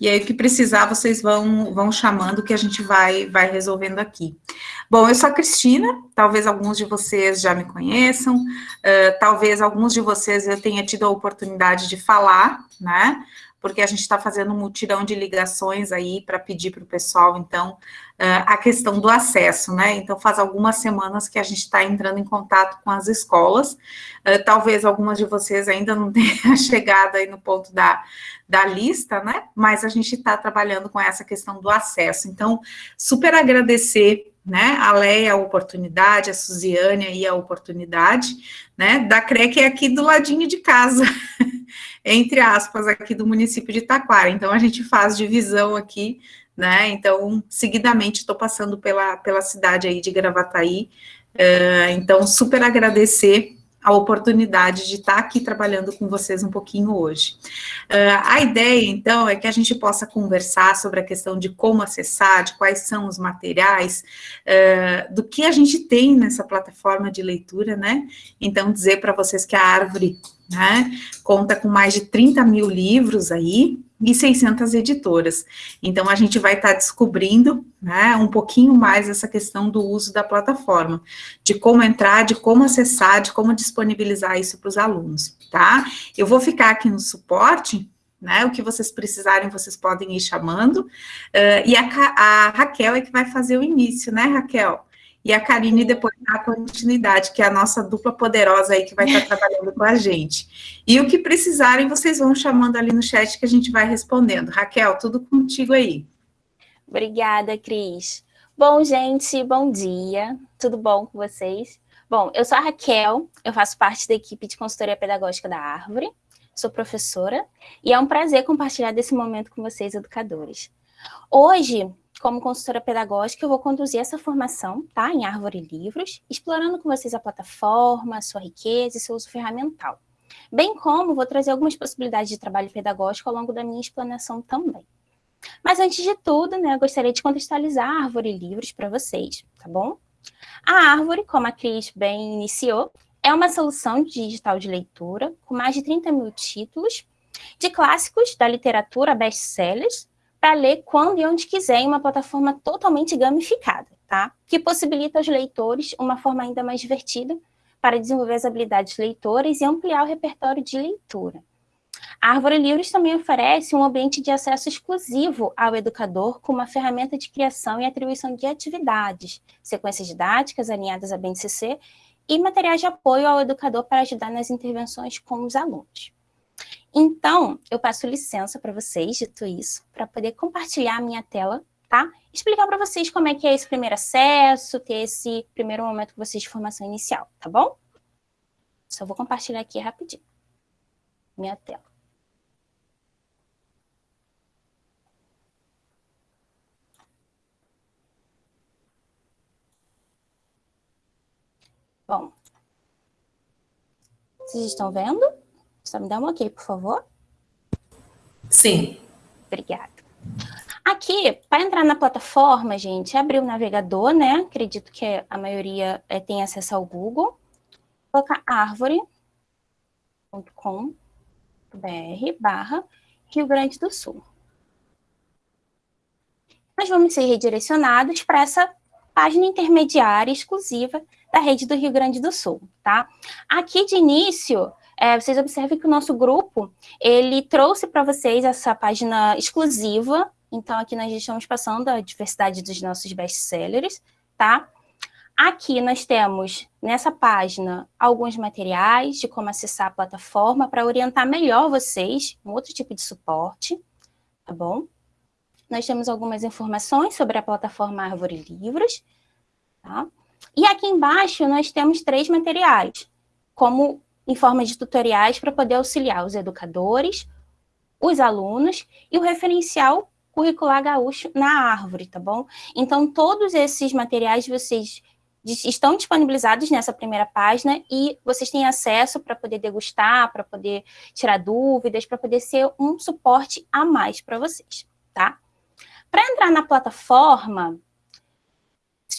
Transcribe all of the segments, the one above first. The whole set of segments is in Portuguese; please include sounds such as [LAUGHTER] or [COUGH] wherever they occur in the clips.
E aí, o que precisar, vocês vão, vão chamando que a gente vai, vai resolvendo aqui. Bom, eu sou a Cristina, talvez alguns de vocês já me conheçam, uh, talvez alguns de vocês eu tenha tido a oportunidade de falar, né? Porque a gente está fazendo um mutirão de ligações aí para pedir para o pessoal, então, uh, a questão do acesso, né? Então, faz algumas semanas que a gente está entrando em contato com as escolas, uh, talvez algumas de vocês ainda não [LAUGHS] tenham chegado aí no ponto da, da lista, né? Mas a gente está trabalhando com essa questão do acesso. Então, super agradecer né, a Leia a oportunidade, a Suziane aí a oportunidade, né, da CREC é aqui do ladinho de casa, [LAUGHS] entre aspas, aqui do município de Taquara, então a gente faz divisão aqui, né, então, seguidamente estou passando pela, pela cidade aí de Gravataí, uh, então, super agradecer a oportunidade de estar aqui trabalhando com vocês um pouquinho hoje. Uh, a ideia, então, é que a gente possa conversar sobre a questão de como acessar, de quais são os materiais, uh, do que a gente tem nessa plataforma de leitura, né? Então, dizer para vocês que a Árvore né, conta com mais de 30 mil livros aí, e 600 editoras. Então, a gente vai estar descobrindo né, um pouquinho mais essa questão do uso da plataforma, de como entrar, de como acessar, de como disponibilizar isso para os alunos, tá? Eu vou ficar aqui no suporte, né, o que vocês precisarem, vocês podem ir chamando, uh, e a, a Raquel é que vai fazer o início, né, Raquel? E a Karine depois dá a continuidade, que é a nossa dupla poderosa aí que vai estar trabalhando com a gente. E o que precisarem, vocês vão chamando ali no chat que a gente vai respondendo. Raquel, tudo contigo aí. Obrigada, Cris. Bom, gente, bom dia. Tudo bom com vocês? Bom, eu sou a Raquel, eu faço parte da equipe de consultoria pedagógica da Árvore, sou professora, e é um prazer compartilhar desse momento com vocês, educadores. Hoje, como consultora pedagógica, eu vou conduzir essa formação, tá, em Árvore Livros, explorando com vocês a plataforma, sua riqueza e seu uso ferramental. Bem como vou trazer algumas possibilidades de trabalho pedagógico ao longo da minha explanação também. Mas antes de tudo, né, eu gostaria de contextualizar a Árvore Livros para vocês, tá bom? A Árvore, como a Cris bem iniciou, é uma solução digital de leitura com mais de 30 mil títulos de clássicos da literatura best-sellers para ler quando e onde quiser em uma plataforma totalmente gamificada, tá? Que possibilita aos leitores uma forma ainda mais divertida para desenvolver as habilidades leitoras e ampliar o repertório de leitura. A Árvore Livros também oferece um ambiente de acesso exclusivo ao educador com uma ferramenta de criação e atribuição de atividades, sequências didáticas alinhadas à BNCC e materiais de apoio ao educador para ajudar nas intervenções com os alunos. Então, eu passo licença para vocês, dito isso, para poder compartilhar a minha tela, tá? Explicar para vocês como é que é esse primeiro acesso, ter esse primeiro momento com vocês de formação inicial, tá bom? Só vou compartilhar aqui rapidinho. Minha tela. Bom, vocês estão vendo? Só me dá um ok, por favor. Sim. Obrigada. Aqui, para entrar na plataforma, gente, abrir o navegador, né? Acredito que a maioria é, tem acesso ao Google. Colocar árvore.com.br barra Rio Grande do Sul. Nós vamos ser redirecionados para essa página intermediária exclusiva da rede do Rio Grande do Sul, tá? Aqui de início, é, vocês observem que o nosso grupo, ele trouxe para vocês essa página exclusiva, então aqui nós estamos passando a diversidade dos nossos best-sellers, tá? Aqui nós temos, nessa página, alguns materiais de como acessar a plataforma para orientar melhor vocês, um outro tipo de suporte, tá bom? Nós temos algumas informações sobre a plataforma Árvore Livros, tá? E aqui embaixo nós temos três materiais, como em forma de tutoriais para poder auxiliar os educadores, os alunos e o referencial curricular gaúcho na árvore, tá bom? Então, todos esses materiais vocês estão disponibilizados nessa primeira página e vocês têm acesso para poder degustar, para poder tirar dúvidas, para poder ser um suporte a mais para vocês, tá? Para entrar na plataforma,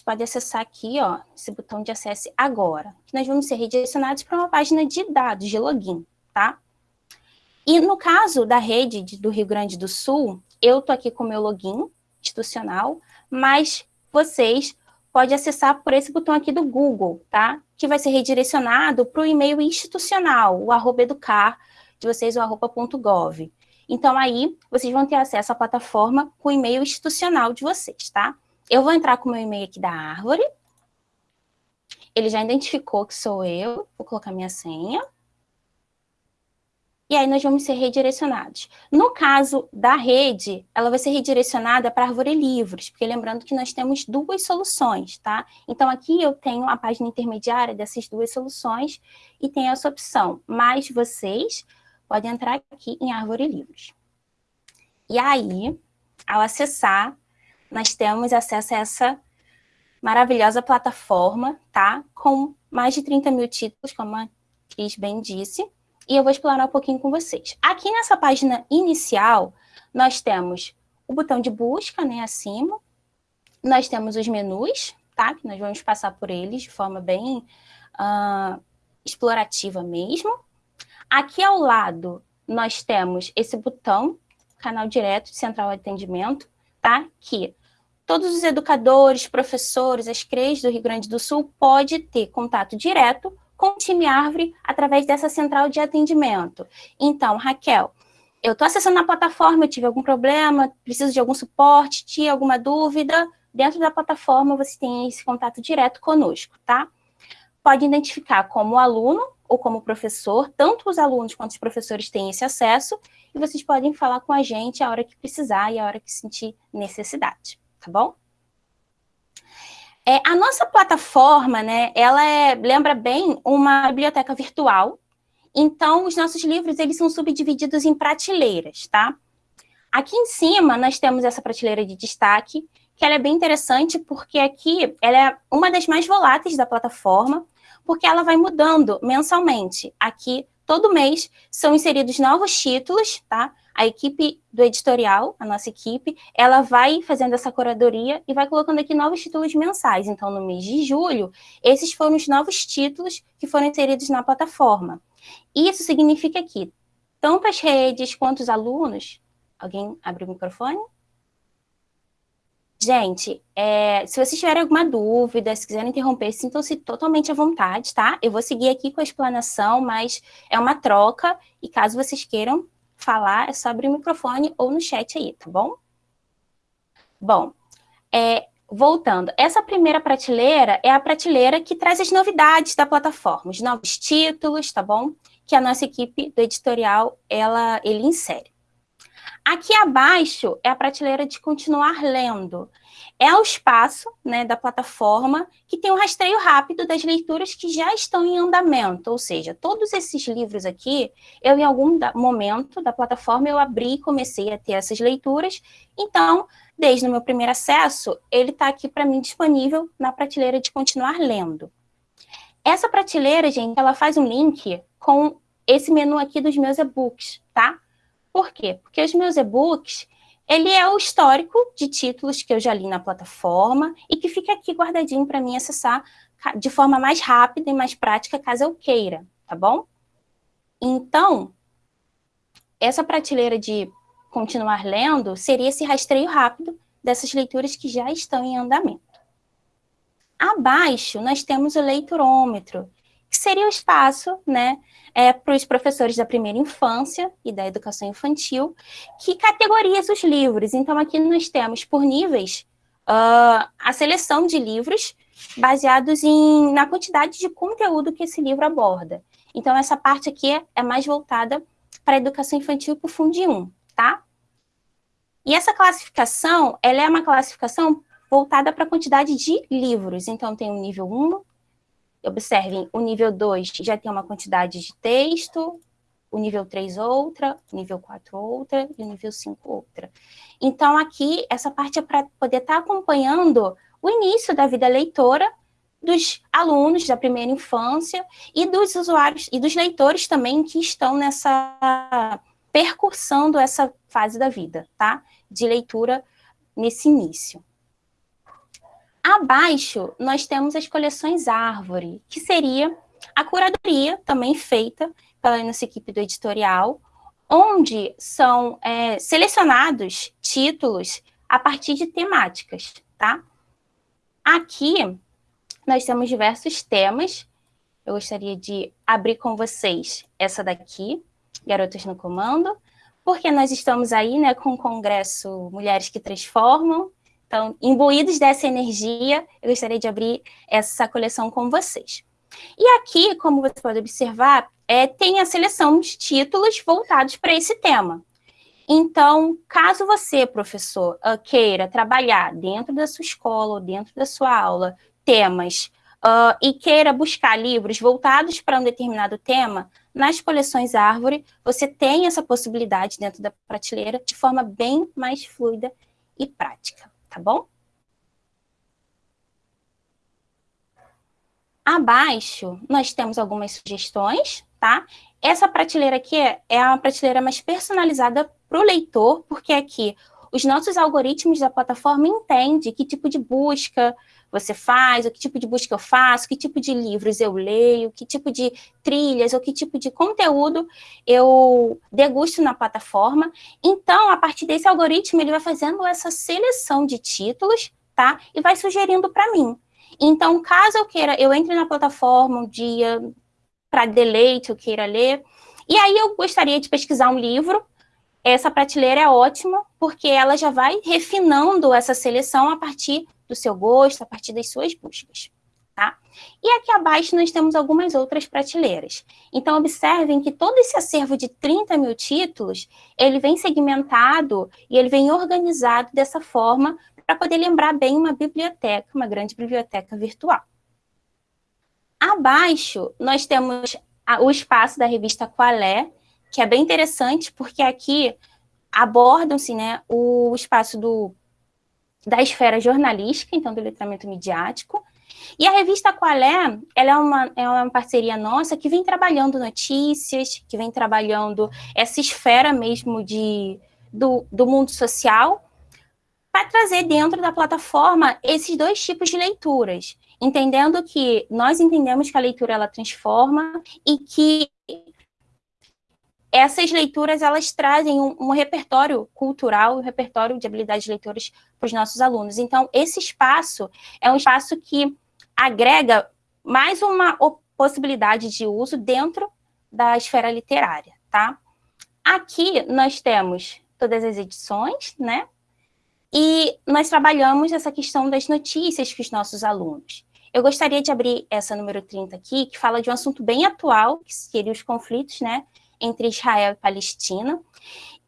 podem acessar aqui, ó, esse botão de acesso agora. Nós vamos ser redirecionados para uma página de dados, de login, tá? E no caso da rede do Rio Grande do Sul, eu estou aqui com o meu login institucional, mas vocês podem acessar por esse botão aqui do Google, tá? Que vai ser redirecionado para o e-mail institucional, o arroba educar de vocês, o arroba.gov. Então, aí, vocês vão ter acesso à plataforma com o e-mail institucional de vocês, tá? Eu vou entrar com o meu e-mail aqui da árvore. Ele já identificou que sou eu. Vou colocar minha senha e aí nós vamos ser redirecionados. No caso da rede, ela vai ser redirecionada para a Árvore Livros, porque lembrando que nós temos duas soluções, tá? Então aqui eu tenho a página intermediária dessas duas soluções e tem essa opção, mas vocês podem entrar aqui em Árvore Livros. E aí, ao acessar, nós temos acesso a essa maravilhosa plataforma, tá? Com mais de 30 mil títulos, como a Cris bem disse, e eu vou explorar um pouquinho com vocês. Aqui nessa página inicial, nós temos o botão de busca, né, acima, nós temos os menus, tá, que nós vamos passar por eles de forma bem uh, explorativa mesmo. Aqui ao lado, nós temos esse botão, canal direto de central de atendimento, tá, que todos os educadores, professores, as CREs do Rio Grande do Sul pode ter contato direto com o time Árvore através dessa central de atendimento. Então, Raquel, eu estou acessando a plataforma, eu tive algum problema, preciso de algum suporte, tinha alguma dúvida, dentro da plataforma você tem esse contato direto conosco, tá? Pode identificar como aluno ou como professor, tanto os alunos quanto os professores têm esse acesso, e vocês podem falar com a gente a hora que precisar e a hora que sentir necessidade, tá bom? É, a nossa plataforma, né, ela é, lembra bem uma biblioteca virtual, então os nossos livros eles são subdivididos em prateleiras, tá? Aqui em cima nós temos essa prateleira de destaque, que ela é bem interessante porque aqui ela é uma das mais voláteis da plataforma, porque ela vai mudando mensalmente. Aqui, todo mês, são inseridos novos títulos, tá? a equipe do editorial, a nossa equipe, ela vai fazendo essa curadoria e vai colocando aqui novos títulos mensais. Então, no mês de julho, esses foram os novos títulos que foram inseridos na plataforma. Isso significa que tanto as redes quanto os alunos... Alguém abre o microfone? Gente, é, se vocês tiverem alguma dúvida, se quiserem interromper, sintam-se totalmente à vontade, tá? Eu vou seguir aqui com a explanação, mas é uma troca, e caso vocês queiram falar, é só abrir o microfone ou no chat aí, tá bom? Bom, é, voltando, essa primeira prateleira é a prateleira que traz as novidades da plataforma, os novos títulos, tá bom? Que a nossa equipe do editorial, ela, ele insere. Aqui abaixo é a prateleira de continuar lendo. É o espaço né, da plataforma que tem um rastreio rápido das leituras que já estão em andamento, ou seja, todos esses livros aqui, eu em algum momento da plataforma eu abri e comecei a ter essas leituras, então, desde o meu primeiro acesso, ele está aqui para mim disponível na prateleira de continuar lendo. Essa prateleira, gente, ela faz um link com esse menu aqui dos meus e-books, tá? Por quê? Porque os meus e-books, ele é o histórico de títulos que eu já li na plataforma e que fica aqui guardadinho para mim acessar de forma mais rápida e mais prática, caso eu queira, tá bom? Então, essa prateleira de continuar lendo seria esse rastreio rápido dessas leituras que já estão em andamento. Abaixo, nós temos o leiturômetro, que seria o espaço né, é, para os professores da primeira infância e da educação infantil, que categoriza os livros. Então, aqui nós temos, por níveis, uh, a seleção de livros baseados em, na quantidade de conteúdo que esse livro aborda. Então, essa parte aqui é, é mais voltada para a educação infantil para o Fundo 1, tá? E essa classificação, ela é uma classificação voltada para a quantidade de livros. Então, tem o nível 1, Observem, o nível 2 já tem uma quantidade de texto, o nível 3 outra, o nível 4 outra e o nível 5 outra. Então, aqui, essa parte é para poder estar tá acompanhando o início da vida leitora dos alunos da primeira infância e dos usuários e dos leitores também que estão nessa percursando essa fase da vida, tá? De leitura nesse início. Abaixo, nós temos as coleções árvore, que seria a curadoria também feita pela nossa equipe do editorial, onde são é, selecionados títulos a partir de temáticas, tá? Aqui, nós temos diversos temas. Eu gostaria de abrir com vocês essa daqui, Garotas no Comando, porque nós estamos aí né, com o Congresso Mulheres que Transformam. Então, imbuídos dessa energia, eu gostaria de abrir essa coleção com vocês. E aqui, como você pode observar, é, tem a seleção de títulos voltados para esse tema. Então, caso você, professor, ah, queira trabalhar dentro da sua escola ou dentro da sua aula temas uh, e queira buscar livros voltados para um determinado tema, nas coleções Árvore, você tem essa possibilidade dentro da prateleira de forma bem mais fluida e prática, tá bom? Abaixo, nós temos algumas sugestões, tá? Essa prateleira aqui é, é a prateleira mais personalizada para o leitor, porque aqui os nossos algoritmos da plataforma entendem que tipo de busca você faz, o que tipo de busca eu faço, que tipo de livros eu leio, que tipo de trilhas ou que tipo de conteúdo eu degusto na plataforma. Então, a partir desse algoritmo, ele vai fazendo essa seleção de títulos, tá? E vai sugerindo para mim. Então, caso eu queira, eu entre na plataforma um dia para deleite, eu queira ler, e aí eu gostaria de pesquisar um livro, essa prateleira é ótima, porque ela já vai refinando essa seleção a partir do seu gosto, a partir das suas buscas. Tá? E aqui abaixo nós temos algumas outras prateleiras. Então, observem que todo esse acervo de 30 mil títulos, ele vem segmentado e ele vem organizado dessa forma para poder lembrar bem uma biblioteca, uma grande biblioteca virtual. Abaixo, nós temos o espaço da revista Qualé, que é bem interessante, porque aqui abordam-se né, o espaço do, da esfera jornalística, então do letramento midiático, e a revista Qualé, ela é uma, é uma parceria nossa que vem trabalhando notícias, que vem trabalhando essa esfera mesmo de, do, do mundo social, para trazer dentro da plataforma esses dois tipos de leituras, entendendo que nós entendemos que a leitura ela transforma e que essas leituras elas trazem um, um repertório cultural, um repertório de habilidades de leitores para os nossos alunos. Então, esse espaço é um espaço que agrega mais uma possibilidade de uso dentro da esfera literária, tá? Aqui nós temos todas as edições, né? E nós trabalhamos essa questão das notícias que os nossos alunos. Eu gostaria de abrir essa número 30 aqui, que fala de um assunto bem atual, que seria os conflitos, né? Entre Israel e Palestina.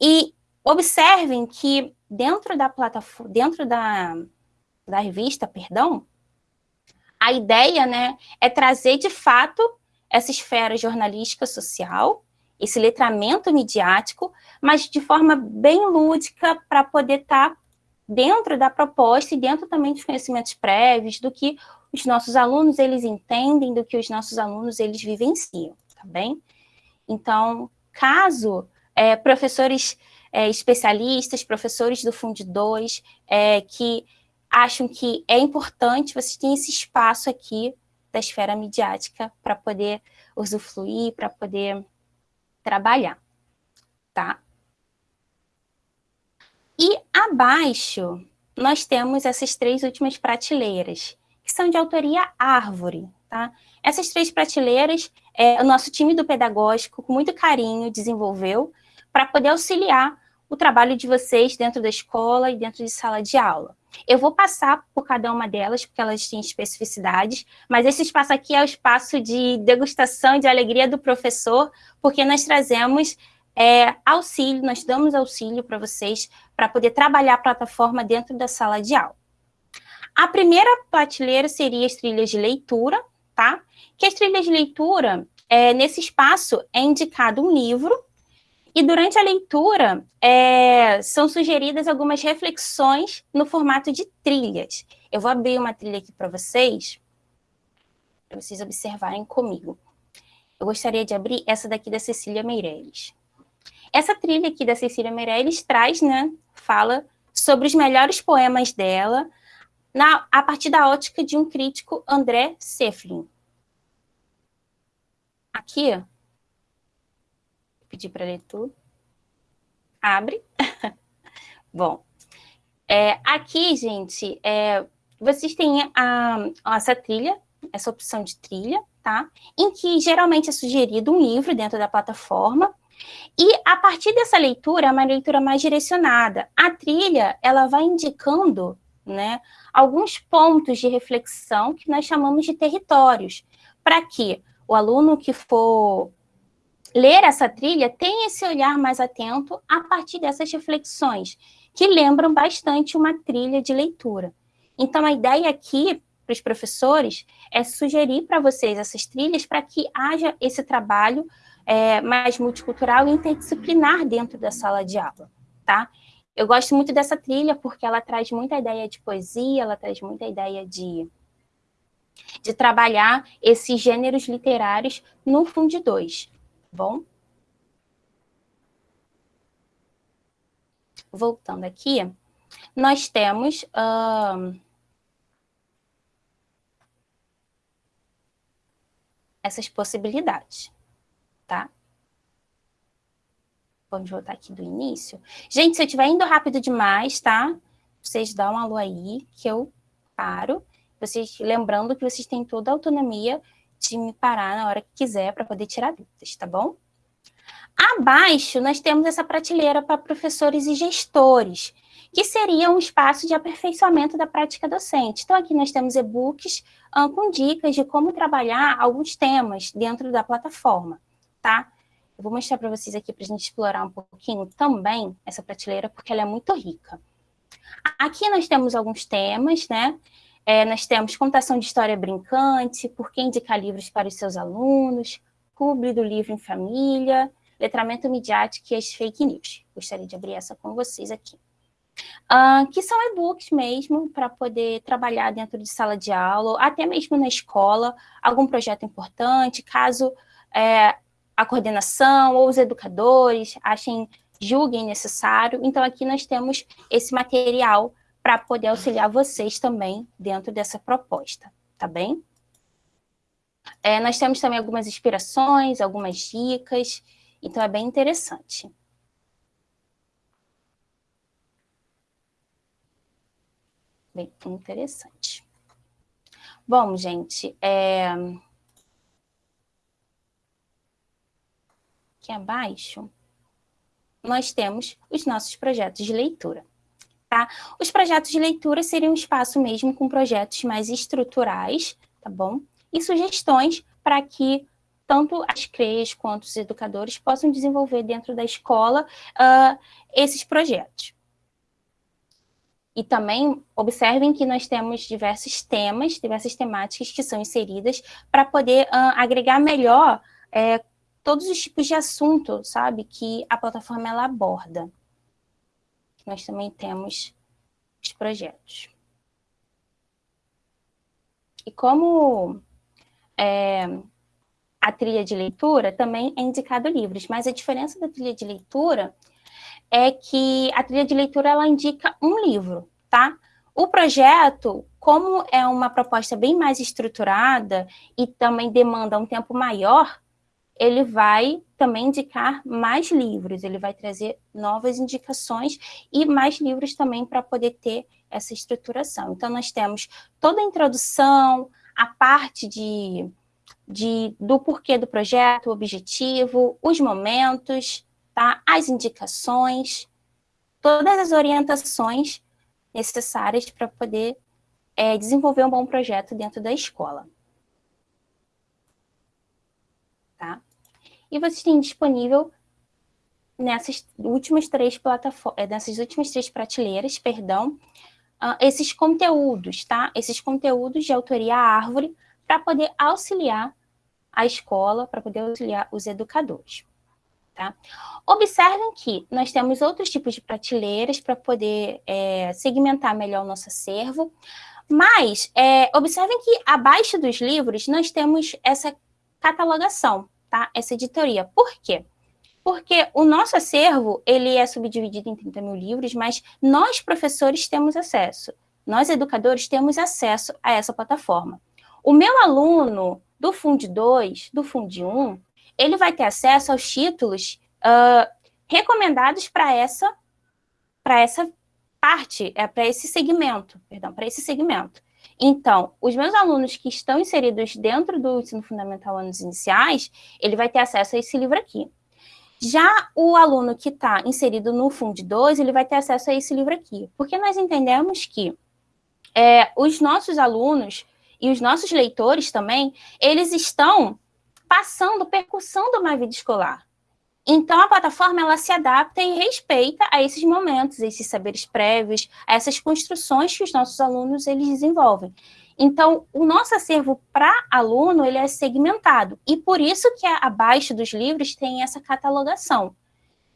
E observem que dentro da plataforma, dentro da, da revista, perdão, a ideia né, é trazer de fato essa esfera jornalística social, esse letramento midiático, mas de forma bem lúdica para poder estar tá dentro da proposta e dentro também dos conhecimentos prévios, do que os nossos alunos eles entendem, do que os nossos alunos eles vivenciam, tá bem? Então, caso é, professores é, especialistas, professores do Fundo 2, é, que acham que é importante, vocês têm esse espaço aqui da esfera midiática para poder usufruir, para poder trabalhar, tá? E abaixo, nós temos essas três últimas prateleiras, que são de autoria árvore, tá? Essas três prateleiras, é, o nosso time do pedagógico, com muito carinho, desenvolveu para poder auxiliar o trabalho de vocês dentro da escola e dentro de sala de aula. Eu vou passar por cada uma delas, porque elas têm especificidades, mas esse espaço aqui é o espaço de degustação e de alegria do professor, porque nós trazemos é, auxílio, nós damos auxílio para vocês, para poder trabalhar a plataforma dentro da sala de aula. A primeira prateleira seria as trilhas de leitura, tá? Que as trilhas de leitura, é, nesse espaço, é indicado um livro, e durante a leitura é, são sugeridas algumas reflexões no formato de trilhas. Eu vou abrir uma trilha aqui para vocês, para vocês observarem comigo. Eu gostaria de abrir essa daqui da Cecília Meirelles. Essa trilha aqui da Cecília Meirelles traz, né, fala sobre os melhores poemas dela, na, a partir da ótica de um crítico, André Seflin. Aqui, vou pedir para ler tudo. Abre. [LAUGHS] Bom, é, aqui, gente, é, vocês têm a, essa trilha, essa opção de trilha, tá? Em que geralmente é sugerido um livro dentro da plataforma, e a partir dessa leitura, é uma leitura mais direcionada. A trilha, ela vai indicando né, alguns pontos de reflexão que nós chamamos de territórios, para que o aluno que for ler essa trilha tenha esse olhar mais atento a partir dessas reflexões, que lembram bastante uma trilha de leitura. Então, a ideia aqui para os professores é sugerir para vocês essas trilhas para que haja esse trabalho é, mais multicultural e interdisciplinar dentro da sala de aula, tá? Eu gosto muito dessa trilha porque ela traz muita ideia de poesia, ela traz muita ideia de, de trabalhar esses gêneros literários no Fundo 2, tá bom? Voltando aqui, nós temos... Uh, essas possibilidades, tá? Vamos voltar aqui do início. Gente, se eu estiver indo rápido demais, tá? Vocês dão um alô aí, que eu paro. Vocês, lembrando que vocês têm toda a autonomia de me parar na hora que quiser para poder tirar dúvidas, tá bom? Abaixo, nós temos essa prateleira para professores e gestores, que seria um espaço de aperfeiçoamento da prática docente. Então, aqui nós temos e-books uh, com dicas de como trabalhar alguns temas dentro da plataforma, tá? Eu vou mostrar para vocês aqui para a gente explorar um pouquinho também essa prateleira, porque ela é muito rica. Aqui nós temos alguns temas, né? É, nós temos contação de história brincante, por que indicar livros para os seus alunos, publi do livro em família, letramento midiático e as fake news. Gostaria de abrir essa com vocês aqui. Uh, que são e-books mesmo, para poder trabalhar dentro de sala de aula, até mesmo na escola, algum projeto importante, caso é, a coordenação ou os educadores achem, julguem necessário. Então, aqui nós temos esse material para poder auxiliar vocês também dentro dessa proposta, tá bem? É, nós temos também algumas inspirações, algumas dicas, então é bem interessante. Bem interessante. Bom, gente, é... aqui abaixo, nós temos os nossos projetos de leitura. Tá? Os projetos de leitura seriam um espaço mesmo com projetos mais estruturais, tá bom? E sugestões para que tanto as CREs quanto os educadores possam desenvolver dentro da escola uh, esses projetos. E também observem que nós temos diversos temas, diversas temáticas que são inseridas para poder uh, agregar melhor é, todos os tipos de assunto, sabe, que a plataforma ela aborda. Nós também temos os projetos. E como é, a trilha de leitura também é indicado livros, mas a diferença da trilha de leitura é que a trilha de leitura ela indica um livro, tá? O projeto, como é uma proposta bem mais estruturada e também demanda um tempo maior, ele vai também indicar mais livros, ele vai trazer novas indicações e mais livros também para poder ter essa estruturação. Então, nós temos toda a introdução, a parte de, de, do porquê do projeto, o objetivo, os momentos, tá? as indicações, todas as orientações necessárias para poder é, desenvolver um bom projeto dentro da escola. Tá? E vocês têm disponível nessas últimas três plataformas, é, nessas últimas três prateleiras, perdão, uh, esses conteúdos, tá? Esses conteúdos de autoria árvore para poder auxiliar a escola, para poder auxiliar os educadores. Tá? Observem que nós temos outros tipos de prateleiras para poder é, segmentar melhor o nosso acervo, mas é, observem que abaixo dos livros nós temos essa catalogação, tá? essa editoria. Por quê? Porque o nosso acervo ele é subdividido em 30 mil livros, mas nós, professores, temos acesso. Nós, educadores, temos acesso a essa plataforma. O meu aluno do Fund 2, do Fund 1, ele vai ter acesso aos títulos uh, recomendados para essa, essa parte, é para esse segmento, perdão, para esse segmento. Então, os meus alunos que estão inseridos dentro do ensino fundamental anos iniciais, ele vai ter acesso a esse livro aqui. Já o aluno que está inserido no Fund 2, ele vai ter acesso a esse livro aqui, porque nós entendemos que é, os nossos alunos e os nossos leitores também, eles estão passando, percussando uma vida escolar. Então, a plataforma ela se adapta e respeita a esses momentos, a esses saberes prévios, a essas construções que os nossos alunos eles desenvolvem. Então, o nosso acervo para aluno ele é segmentado, e por isso que abaixo dos livros tem essa catalogação.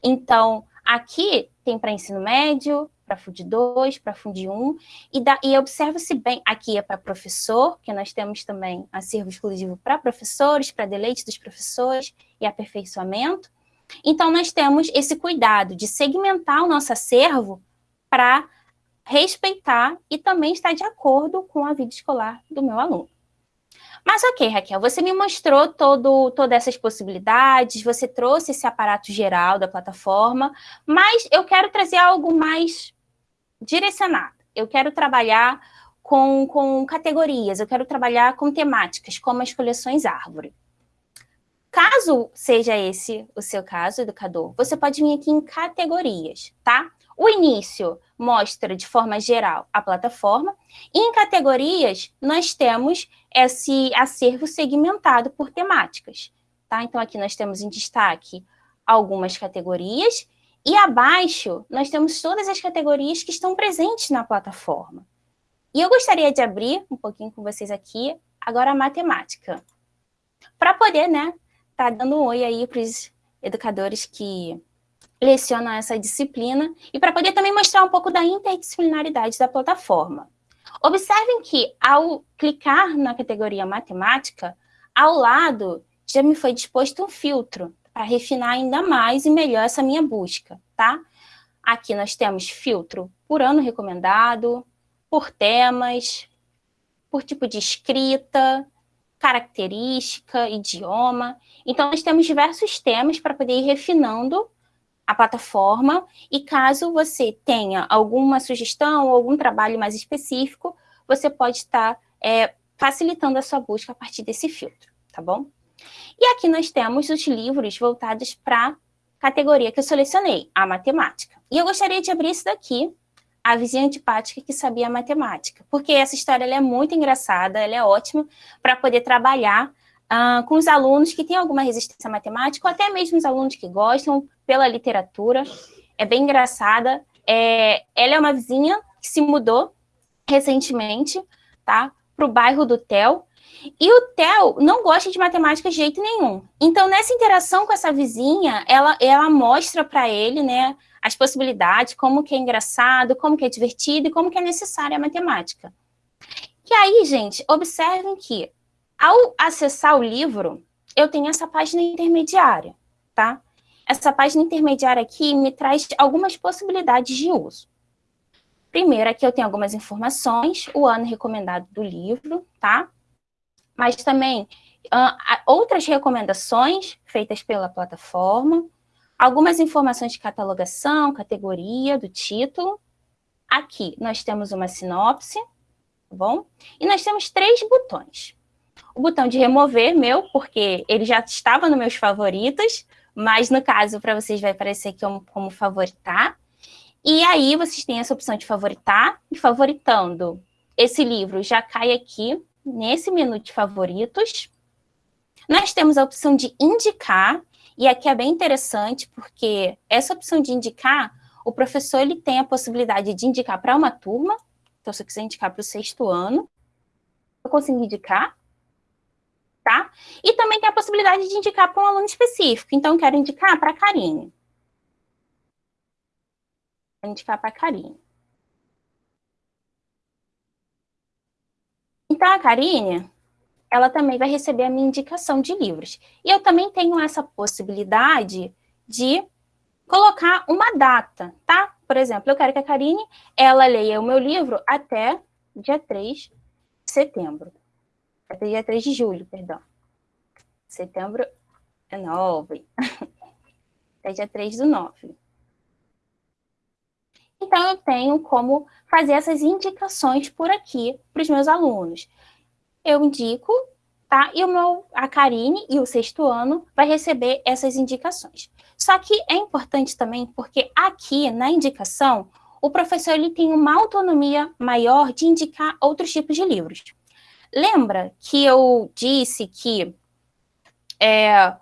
Então, aqui tem para ensino médio, para FUD 2, para FUD 1, e, e observa-se bem, aqui é para professor, que nós temos também acervo exclusivo para professores, para deleite dos professores e aperfeiçoamento, então, nós temos esse cuidado de segmentar o nosso acervo para respeitar e também estar de acordo com a vida escolar do meu aluno. Mas ok, Raquel, você me mostrou todo, todas essas possibilidades, você trouxe esse aparato geral da plataforma, mas eu quero trazer algo mais direcionado. Eu quero trabalhar com, com categorias, eu quero trabalhar com temáticas, como as coleções árvore. Caso seja esse o seu caso, educador, você pode vir aqui em categorias, tá? O início mostra de forma geral a plataforma, em categorias nós temos esse acervo segmentado por temáticas, tá? Então aqui nós temos em destaque algumas categorias, e abaixo nós temos todas as categorias que estão presentes na plataforma. E eu gostaria de abrir um pouquinho com vocês aqui, agora a matemática. Para poder, né, tá dando um oi aí para os educadores que lecionam essa disciplina e para poder também mostrar um pouco da interdisciplinaridade da plataforma. Observem que, ao clicar na categoria matemática, ao lado já me foi disposto um filtro para refinar ainda mais e melhor essa minha busca, tá? Aqui nós temos filtro por ano recomendado, por temas, por tipo de escrita, característica, idioma. Então, nós temos diversos temas para poder ir refinando a plataforma e caso você tenha alguma sugestão ou algum trabalho mais específico, você pode estar é, facilitando a sua busca a partir desse filtro, tá bom? E aqui nós temos os livros voltados para a categoria que eu selecionei, a matemática. E eu gostaria de abrir esse daqui, a vizinha antipática que sabia matemática, porque essa história é muito engraçada, ela é ótima para poder trabalhar uh, com os alunos que têm alguma resistência matemática, ou até mesmo os alunos que gostam pela literatura, é bem engraçada. É, ela é uma vizinha que se mudou recentemente, tá, para o bairro do Tel, e o Theo não gosta de matemática de jeito nenhum. Então, nessa interação com essa vizinha, ela, ela mostra para ele, né, as possibilidades, como que é engraçado, como que é divertido e como que é necessária a matemática. E aí, gente, observem que ao acessar o livro, eu tenho essa página intermediária, tá? Essa página intermediária aqui me traz algumas possibilidades de uso. Primeiro, aqui eu tenho algumas informações, o ano recomendado do livro, tá? Mas também uh, outras recomendações feitas pela plataforma, algumas informações de catalogação, categoria do título. Aqui nós temos uma sinopse, tá bom? E nós temos três botões. O botão de remover, meu, porque ele já estava nos meus favoritos, mas no caso, para vocês vai aparecer aqui como, favoritar. E aí vocês têm essa opção de favoritar, e favoritando esse livro já cai aqui nesse menu de favoritos. Nós temos a opção de indicar, e aqui é bem interessante, porque essa opção de indicar, o professor ele tem a possibilidade de indicar para uma turma, então se eu quiser indicar para o sexto ano, eu consigo indicar, tá? E também tem a possibilidade de indicar para um aluno específico, então eu quero indicar para a Karine. Vou indicar para a Karine. Então, a Karine, ela também vai receber a minha indicação de livros. E eu também tenho essa possibilidade de colocar uma data, tá? Por exemplo, eu quero que a Karine, ela leia o meu livro até dia 3 de setembro. Até dia 3 de julho, perdão. Setembro é 9. [LAUGHS] até dia 3 do 9. Então, eu tenho como fazer essas indicações por aqui para os meus alunos. Eu indico, tá? E o meu, a Karine e o sexto ano vai receber essas indicações. Só que é importante também porque aqui na indicação, o professor ele tem uma autonomia maior de indicar outros tipos de livros. Lembra que eu disse que é,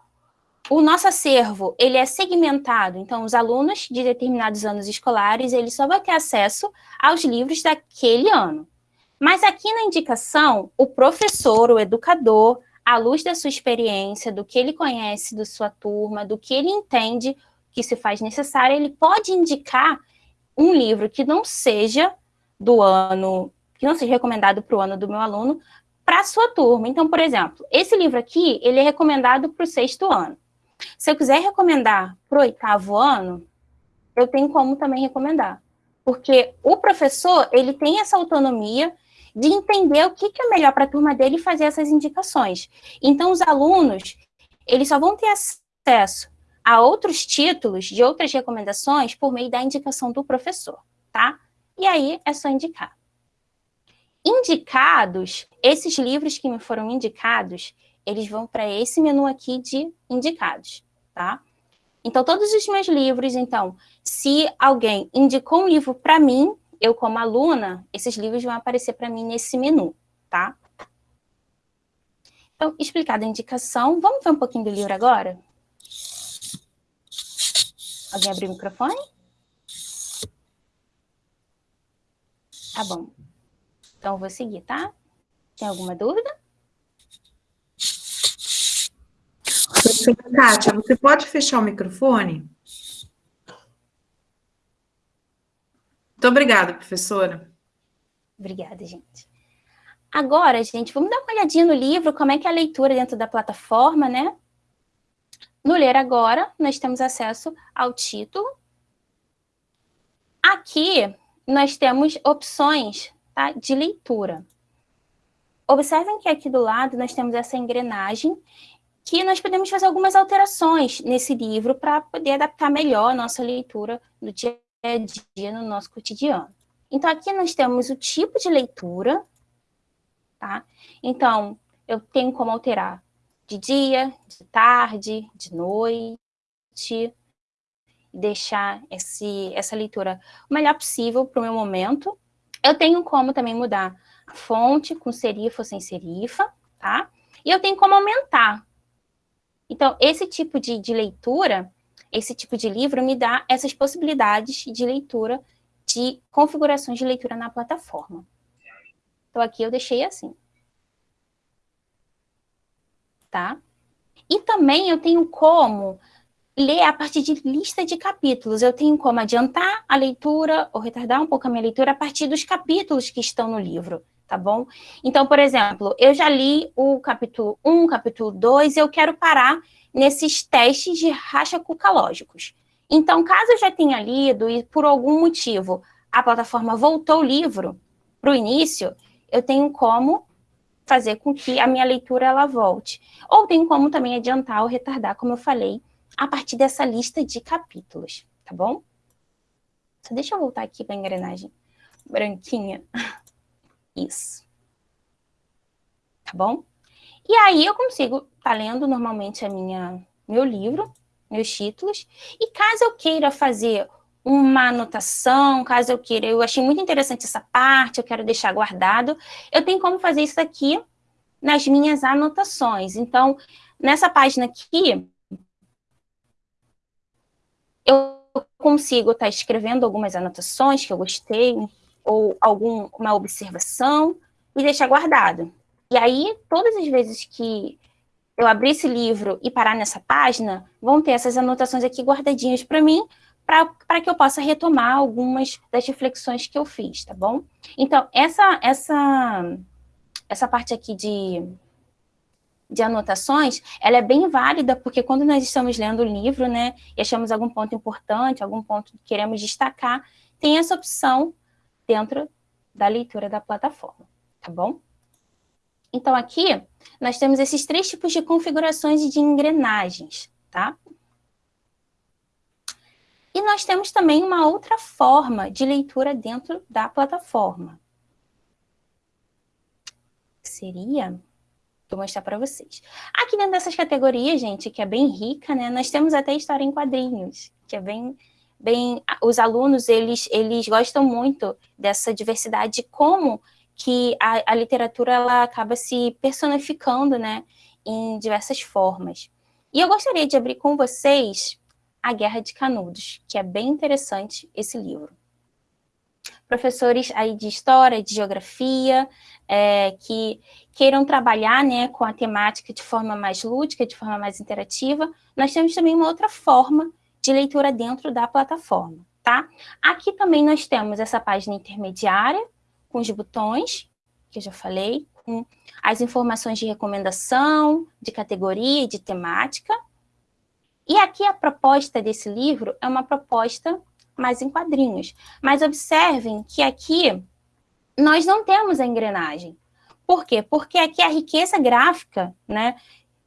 o nosso acervo ele é segmentado, então os alunos de determinados anos escolares ele só vai ter acesso aos livros daquele ano. Mas aqui na indicação, o professor, o educador, à luz da sua experiência, do que ele conhece da sua turma, do que ele entende que se faz necessário, ele pode indicar um livro que não seja do ano, que não seja recomendado para o ano do meu aluno, para a sua turma. Então, por exemplo, esse livro aqui, ele é recomendado para o sexto ano. Se eu quiser recomendar para o oitavo ano, eu tenho como também recomendar. Porque o professor, ele tem essa autonomia de entender o que, que é melhor para a turma dele e fazer essas indicações. Então, os alunos, eles só vão ter acesso a outros títulos de outras recomendações por meio da indicação do professor, tá? E aí, é só indicar. Indicados, esses livros que me foram indicados, eles vão para esse menu aqui de indicados, tá? Então, todos os meus livros, então, se alguém indicou um livro para mim, eu como aluna, esses livros vão aparecer para mim nesse menu, tá? Então, explicada a indicação, vamos ver um pouquinho do livro agora? Alguém abriu o microfone? Tá bom. Então, eu vou seguir, tá? Tem alguma dúvida? Kátia, você pode fechar o microfone? Muito obrigada, professora. Obrigada, gente. Agora, gente, vamos dar uma olhadinha no livro, como é que é a leitura dentro da plataforma, né? No Ler Agora, nós temos acesso ao título. Aqui, nós temos opções tá, de leitura. Observem que aqui do lado nós temos essa engrenagem que nós podemos fazer algumas alterações nesse livro para poder adaptar melhor a nossa leitura do dia a dia no nosso cotidiano. Então, aqui nós temos o tipo de leitura, tá? Então, eu tenho como alterar de dia, de tarde, de noite, deixar esse, essa leitura o melhor possível para o meu momento. Eu tenho como também mudar a fonte com serifa ou sem serifa, tá? E eu tenho como aumentar então, esse tipo de, de leitura, esse tipo de livro me dá essas possibilidades de leitura, de configurações de leitura na plataforma. Então, aqui eu deixei assim. Tá? E também eu tenho como ler a partir de lista de capítulos. Eu tenho como adiantar a leitura ou retardar um pouco a minha leitura a partir dos capítulos que estão no livro tá bom? Então, por exemplo, eu já li o capítulo 1, capítulo 2, e eu quero parar nesses testes de racha-cuca-lógicos. Então, caso eu já tenha lido e por algum motivo a plataforma voltou o livro para o início, eu tenho como fazer com que a minha leitura ela volte. Ou tenho como também adiantar ou retardar, como eu falei, a partir dessa lista de capítulos, tá bom? Só deixa eu voltar aqui para a engrenagem branquinha. [LAUGHS] Isso. Tá bom? E aí eu consigo tá lendo normalmente a minha, meu livro, meus títulos, e caso eu queira fazer uma anotação, caso eu queira, eu achei muito interessante essa parte, eu quero deixar guardado, eu tenho como fazer isso aqui nas minhas anotações. Então, nessa página aqui, eu consigo estar tá escrevendo algumas anotações que eu gostei, ou alguma observação e deixar guardado. E aí, todas as vezes que eu abrir esse livro e parar nessa página, vão ter essas anotações aqui guardadinhas para mim, para que eu possa retomar algumas das reflexões que eu fiz, tá bom? Então, essa, essa, essa parte aqui de, de anotações, ela é bem válida, porque quando nós estamos lendo o livro, né, e achamos algum ponto importante, algum ponto que queremos destacar, tem essa opção dentro da leitura da plataforma, tá bom? Então, aqui, nós temos esses três tipos de configurações de engrenagens, tá? E nós temos também uma outra forma de leitura dentro da plataforma. Seria Vou mostrar para vocês. Aqui dentro dessas categorias, gente, que é bem rica, né? Nós temos até história em quadrinhos, que é bem, bem... Os alunos, eles, eles gostam muito dessa diversidade, como que a, a literatura, ela acaba se personificando, né? Em diversas formas. E eu gostaria de abrir com vocês A Guerra de Canudos, que é bem interessante esse livro professores aí de história, de geografia, é, que queiram trabalhar né, com a temática de forma mais lúdica, de forma mais interativa, nós temos também uma outra forma de leitura dentro da plataforma, tá? Aqui também nós temos essa página intermediária, com os botões, que eu já falei, com as informações de recomendação, de categoria e de temática. E aqui a proposta desse livro é uma proposta mais em quadrinhos. Mas observem que aqui nós não temos a engrenagem. Por quê? Porque aqui a riqueza gráfica, né,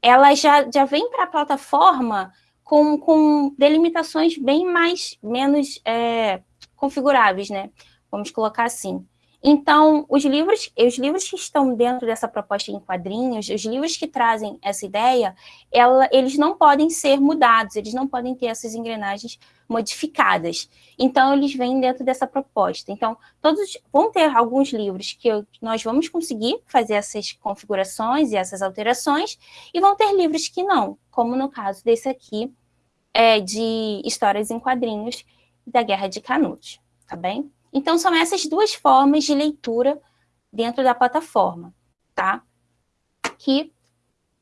ela já, já vem para a plataforma com, com delimitações bem mais, menos é, configuráveis, né? Vamos colocar assim. Então, os livros, os livros que estão dentro dessa proposta em quadrinhos, os livros que trazem essa ideia, ela, eles não podem ser mudados, eles não podem ter essas engrenagens modificadas. Então, eles vêm dentro dessa proposta. Então, todos vão ter alguns livros que nós vamos conseguir fazer essas configurações e essas alterações, e vão ter livros que não, como no caso desse aqui, é, de histórias em quadrinhos da Guerra de Canudos, tá bem? Então, são essas duas formas de leitura dentro da plataforma, tá? Que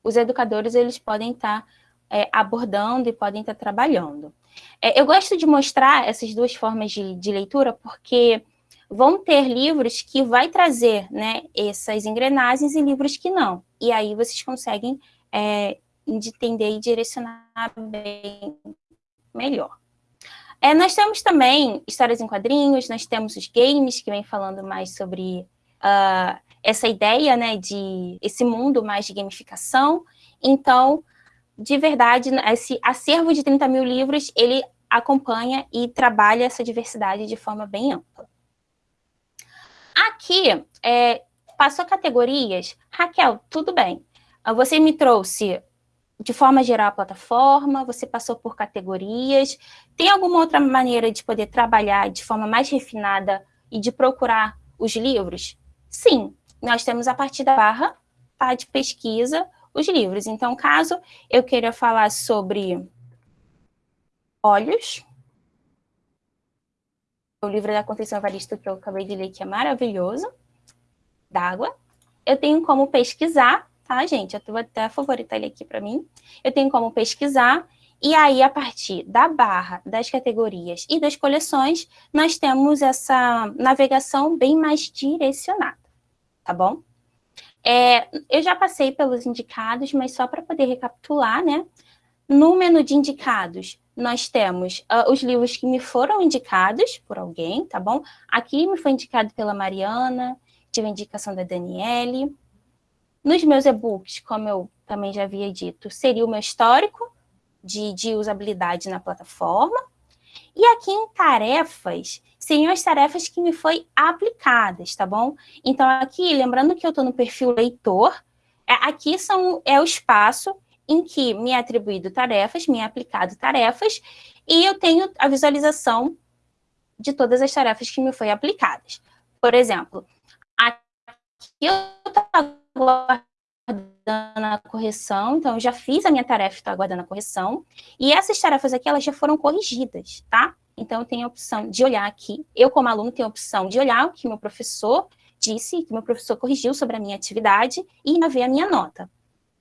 os educadores eles podem estar tá, é, abordando e podem estar tá trabalhando. É, eu gosto de mostrar essas duas formas de, de, leitura porque vão ter livros que vai trazer né, essas engrenagens e livros que não. E aí vocês conseguem é, entender e direcionar bem melhor. É, nós temos também histórias em quadrinhos, nós temos os games, que vem falando mais sobre uh, essa ideia, né, de esse mundo mais de gamificação. Então, de verdade, esse acervo de 30 mil livros, ele acompanha e trabalha essa diversidade de forma bem ampla. Aqui, é, passou categorias. Raquel, tudo bem. Você me trouxe de forma geral a plataforma, você passou por categorias. Tem alguma outra maneira de poder trabalhar de forma mais refinada e de procurar os livros? Sim, nós temos a partir da barra tá, de pesquisa os livros. Então, caso eu queira falar sobre olhos, o livro da Conceição Evaristo que eu acabei de ler, que é maravilhoso, d'água, eu tenho como pesquisar tá, gente? Eu vou até favoritar ele aqui para mim. Eu tenho como pesquisar, e aí, a partir da barra, das categorias e das coleções, nós temos essa navegação bem mais direcionada, tá bom? É, eu já passei pelos indicados, mas só para poder recapitular, né? No menu de indicados, nós temos uh, os livros que me foram indicados por alguém, tá bom? Aqui me foi indicado pela Mariana, tive a indicação da Daniele, nos meus e-books, como eu também já havia dito, seria o meu histórico de, de usabilidade na plataforma. E aqui em tarefas, seriam as tarefas que me foi aplicadas, tá bom? Então, aqui, lembrando que eu estou no perfil leitor, é, aqui são, é o espaço em que me é atribuído tarefas, me é aplicado tarefas, e eu tenho a visualização de todas as tarefas que me foi aplicadas. Por exemplo, aqui eu estou aguardando a correção, então eu já fiz a minha tarefa, estou aguardando a correção, e essas tarefas aqui, elas já foram corrigidas, tá? Então, eu tenho a opção de olhar aqui, eu como aluno tenho a opção de olhar o que meu professor disse, que meu professor corrigiu sobre a minha atividade, e ver a minha nota.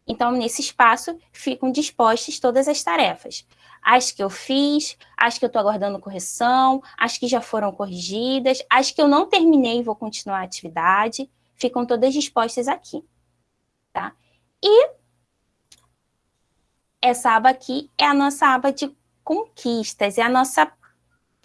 Então, nesse espaço, ficam dispostas todas as tarefas. As que eu fiz, as que eu estou aguardando correção, as que já foram corrigidas, as que eu não terminei e vou continuar a atividade, ficam todas dispostas aqui, tá? E essa aba aqui é a nossa aba de conquistas, é a nossa,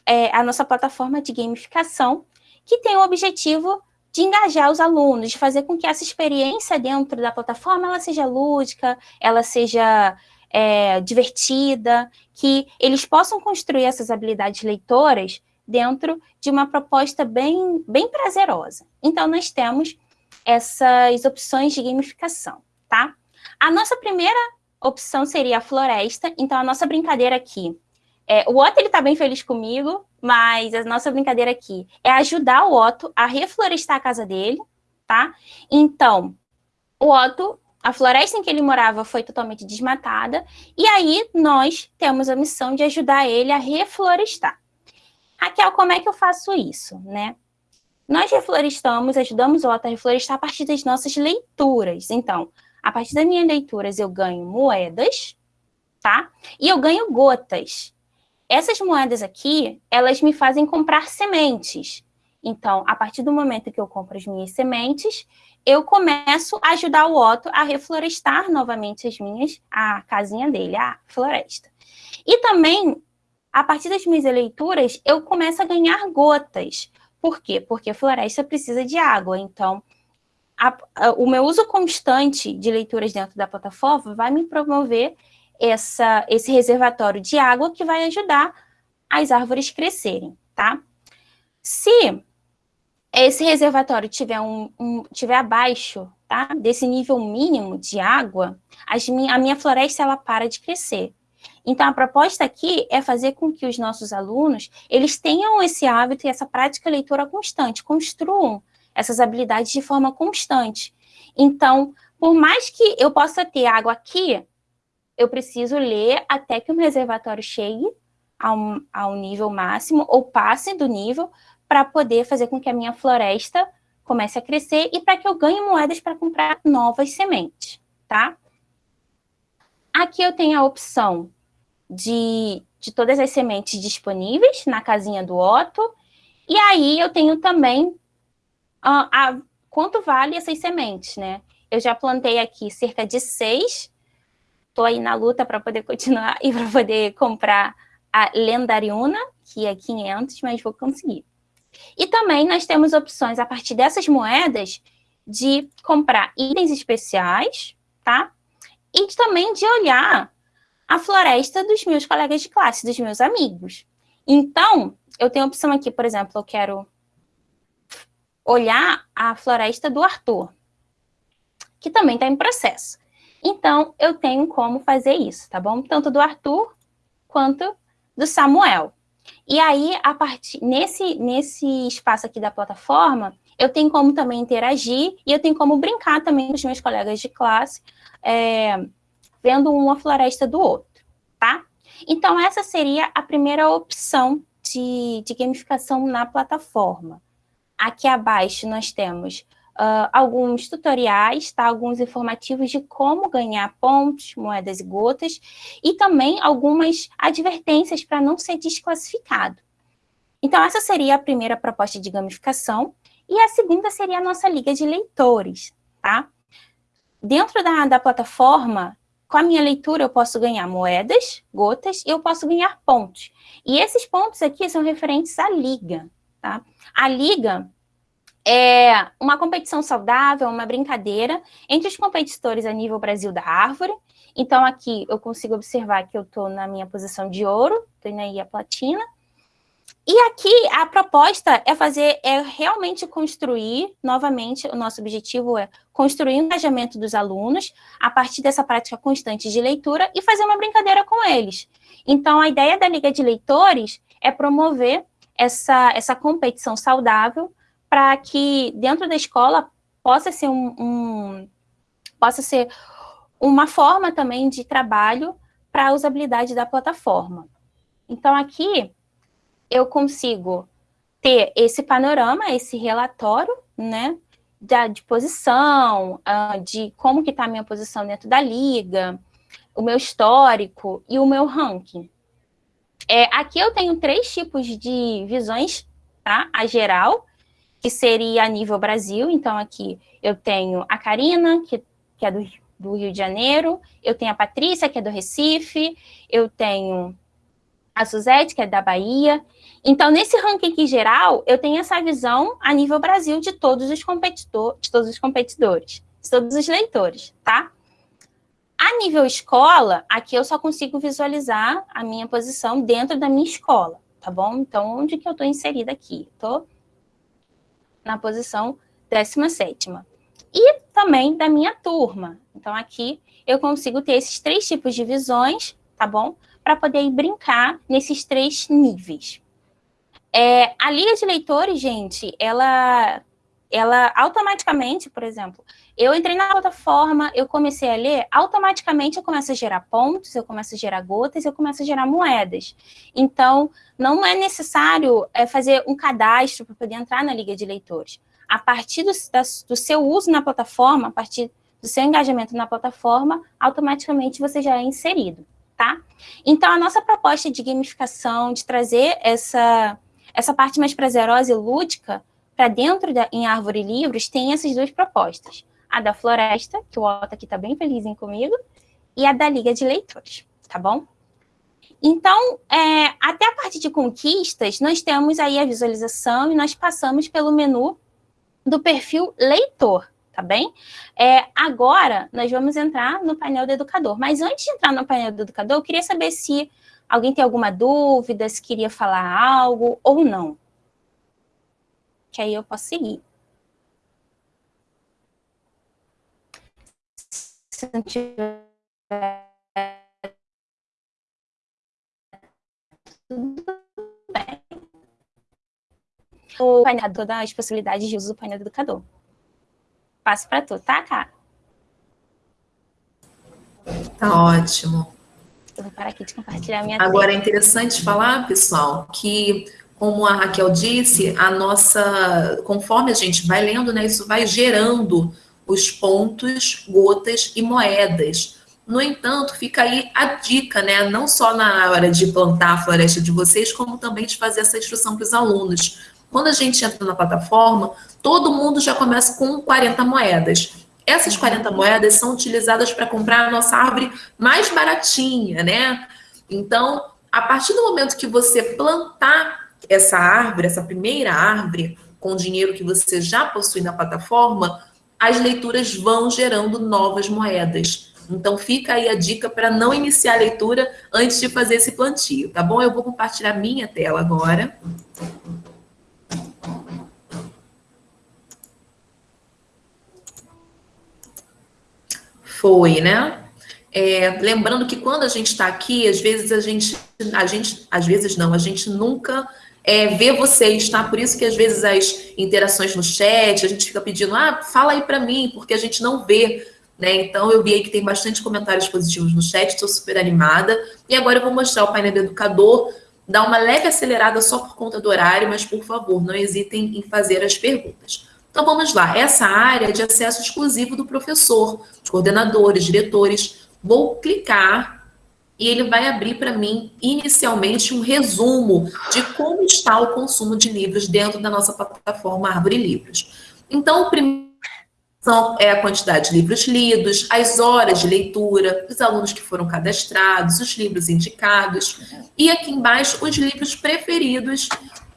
é a nossa plataforma de gamificação, que tem o objetivo de engajar os alunos, de fazer com que essa experiência dentro da plataforma ela seja lúdica, ela seja é, divertida, que eles possam construir essas habilidades leitoras dentro de uma proposta bem, bem prazerosa. Então, nós temos essas opções de gamificação, tá? A nossa primeira opção seria a floresta, então a nossa brincadeira aqui, é, o Otto ele tá bem feliz comigo, mas a nossa brincadeira aqui é ajudar o Otto a reflorestar a casa dele, tá? Então, o Otto, a floresta em que ele morava foi totalmente desmatada, e aí nós temos a missão de ajudar ele a reflorestar. Raquel, como é que eu faço isso, né? Nós reflorestamos, ajudamos o Otto a reflorestar a partir das nossas leituras. Então, a partir das minhas leituras, eu ganho moedas, tá? E eu ganho gotas. Essas moedas aqui, elas me fazem comprar sementes. Então, a partir do momento que eu compro as minhas sementes, eu começo a ajudar o Otto a reflorestar novamente as minhas, a casinha dele, a floresta. E também, a partir das minhas leituras, eu começo a ganhar gotas. Por quê? Porque a floresta precisa de água. Então, a, a, o meu uso constante de leituras dentro da plataforma vai me promover essa, esse reservatório de água que vai ajudar as árvores crescerem, tá? Se esse reservatório tiver, um, um, tiver abaixo tá, desse nível mínimo de água, a minha floresta ela para de crescer. Então, a proposta aqui é fazer com que os nossos alunos eles tenham esse hábito e essa prática leitura constante, construam essas habilidades de forma constante. Então, por mais que eu possa ter água aqui, eu preciso ler até que o reservatório chegue ao nível máximo ou passe do nível para poder fazer com que a minha floresta comece a crescer e para que eu ganhe moedas para comprar novas sementes, tá? Aqui eu tenho a opção de, de todas as sementes disponíveis na casinha do Otto, e aí eu tenho também a, quanto vale essas sementes, né? Eu já plantei aqui cerca de seis Estou aí na luta para poder continuar [LAUGHS] e para poder comprar a Lendariuna, que é 500, mas vou conseguir. E também nós temos opções, a partir dessas moedas, de comprar itens especiais, tá? E também de olhar a floresta dos meus colegas de classe, dos meus amigos. Então, eu tenho a opção aqui, por exemplo, eu quero olhar a floresta do Arthur, que também está em processo. Então, eu tenho como fazer isso, tá bom? Tanto do Arthur quanto do Samuel. E aí, a partir nesse, nesse espaço aqui da plataforma, eu tenho como também interagir e eu tenho como brincar também com os meus colegas de classe, é, vendo uma floresta do outro, tá? Então, essa seria a primeira opção de, de gamificação na plataforma. Aqui abaixo nós temos uh, alguns tutoriais, tá? alguns informativos de como ganhar pontos, moedas e gotas, e também algumas advertências para não ser desclassificado. Então, essa seria a primeira proposta de gamificação, e a segunda seria a nossa liga de leitores, tá? Dentro da, da plataforma, com a minha leitura, eu posso ganhar moedas, gotas, e eu posso ganhar pontos. E esses pontos aqui são referentes à liga, tá? A liga, é uma competição saudável, uma brincadeira entre os competidores a nível Brasil da Árvore. Então, aqui eu consigo observar que eu estou na minha posição de ouro, estou aí a platina. E aqui a proposta é fazer, é realmente construir, novamente, o nosso objetivo é construir o engajamento dos alunos a partir dessa prática constante de leitura e fazer uma brincadeira com eles. Então, a ideia da Liga de Leitores é promover essa, essa competição saudável para que dentro da escola possa ser um, um, possa ser uma forma também de trabalho para a usabilidade da plataforma. Então, aqui eu consigo ter esse panorama, esse relatório, né, da, de posição, uh, de como que está a minha posição dentro da liga, o meu histórico e o meu ranking. É, aqui eu tenho três tipos de visões, tá? A geral, que seria a nível Brasil. Então, aqui eu tenho a Karina, que, que é do, do Rio de Janeiro, eu tenho a Patrícia, que é do Recife, eu tenho a Suzette, que é da Bahia. Então, nesse ranking geral, eu tenho essa visão a nível Brasil de todos os competidores, de todos os competidores, de todos os leitores, tá? A nível escola, aqui eu só consigo visualizar a minha posição dentro da minha escola, tá bom? Então, onde que eu estou inserida aqui? Estou na posição 17 E também da minha turma. Então, aqui eu consigo ter esses três tipos de visões, tá bom? Para poder brincar nesses três níveis. É, a Liga de Leitores, gente, ela ela automaticamente, por exemplo, eu entrei na plataforma, eu comecei a ler, automaticamente eu começo a gerar pontos, eu começo a gerar gotas, eu começo a gerar moedas. Então, não é necessário é, fazer um cadastro para poder entrar na Liga de Leitores. A partir do, da, do seu uso na plataforma, a partir do seu engajamento na plataforma, automaticamente você já é inserido, tá? Então, a nossa proposta de gamificação, de trazer essa, essa parte mais prazerosa e lúdica, para dentro da, em Árvore Livros, tem essas duas propostas. A da Floresta, que o Otto aqui está bem feliz em comigo, e a da Liga de Leitores, tá bom? Então, é, até a parte de conquistas, nós temos aí a visualização e nós passamos pelo menu do perfil leitor, tá bem? É, agora, nós vamos entrar no painel do educador. Mas antes de entrar no painel do educador, eu queria saber se alguém tem alguma dúvida, se queria falar algo ou não que aí eu posso seguir. Se não tiver... Tudo bem. O painel das possibilidades de uso do painel do educador. Passo para tu, tá, cara? Tá ótimo. Eu vou parar aqui de compartilhar minha Agora, tela. é interessante falar, pessoal, que como a Raquel disse, a nossa, conforme a gente vai lendo, né, isso vai gerando os pontos, gotas e moedas. No entanto, fica aí a dica, né, não só na hora de plantar a floresta de vocês, como também de fazer essa instrução para os alunos. Quando a gente entra na plataforma, todo mundo já começa com 40 moedas. Essas 40 moedas são utilizadas para comprar a nossa árvore mais baratinha, né? Então, a partir do momento que você plantar essa árvore, essa primeira árvore, com o dinheiro que você já possui na plataforma, as leituras vão gerando novas moedas. Então fica aí a dica para não iniciar a leitura antes de fazer esse plantio, tá bom? Eu vou compartilhar minha tela agora. Foi, né? É, lembrando que quando a gente está aqui, às vezes a gente, a gente, às vezes não, a gente nunca é, ver vocês, tá? Por isso que às vezes as interações no chat, a gente fica pedindo, ah, fala aí para mim, porque a gente não vê, né? Então eu vi aí que tem bastante comentários positivos no chat, estou super animada. E agora eu vou mostrar o painel do educador, dar uma leve acelerada só por conta do horário, mas por favor, não hesitem em fazer as perguntas. Então vamos lá, essa área é de acesso exclusivo do professor, coordenadores, diretores. Vou clicar e ele vai abrir para mim, inicialmente, um resumo de como está o consumo de livros dentro da nossa plataforma Árvore Livros. Então, o primeiro é a quantidade de livros lidos, as horas de leitura, os alunos que foram cadastrados, os livros indicados, e aqui embaixo, os livros preferidos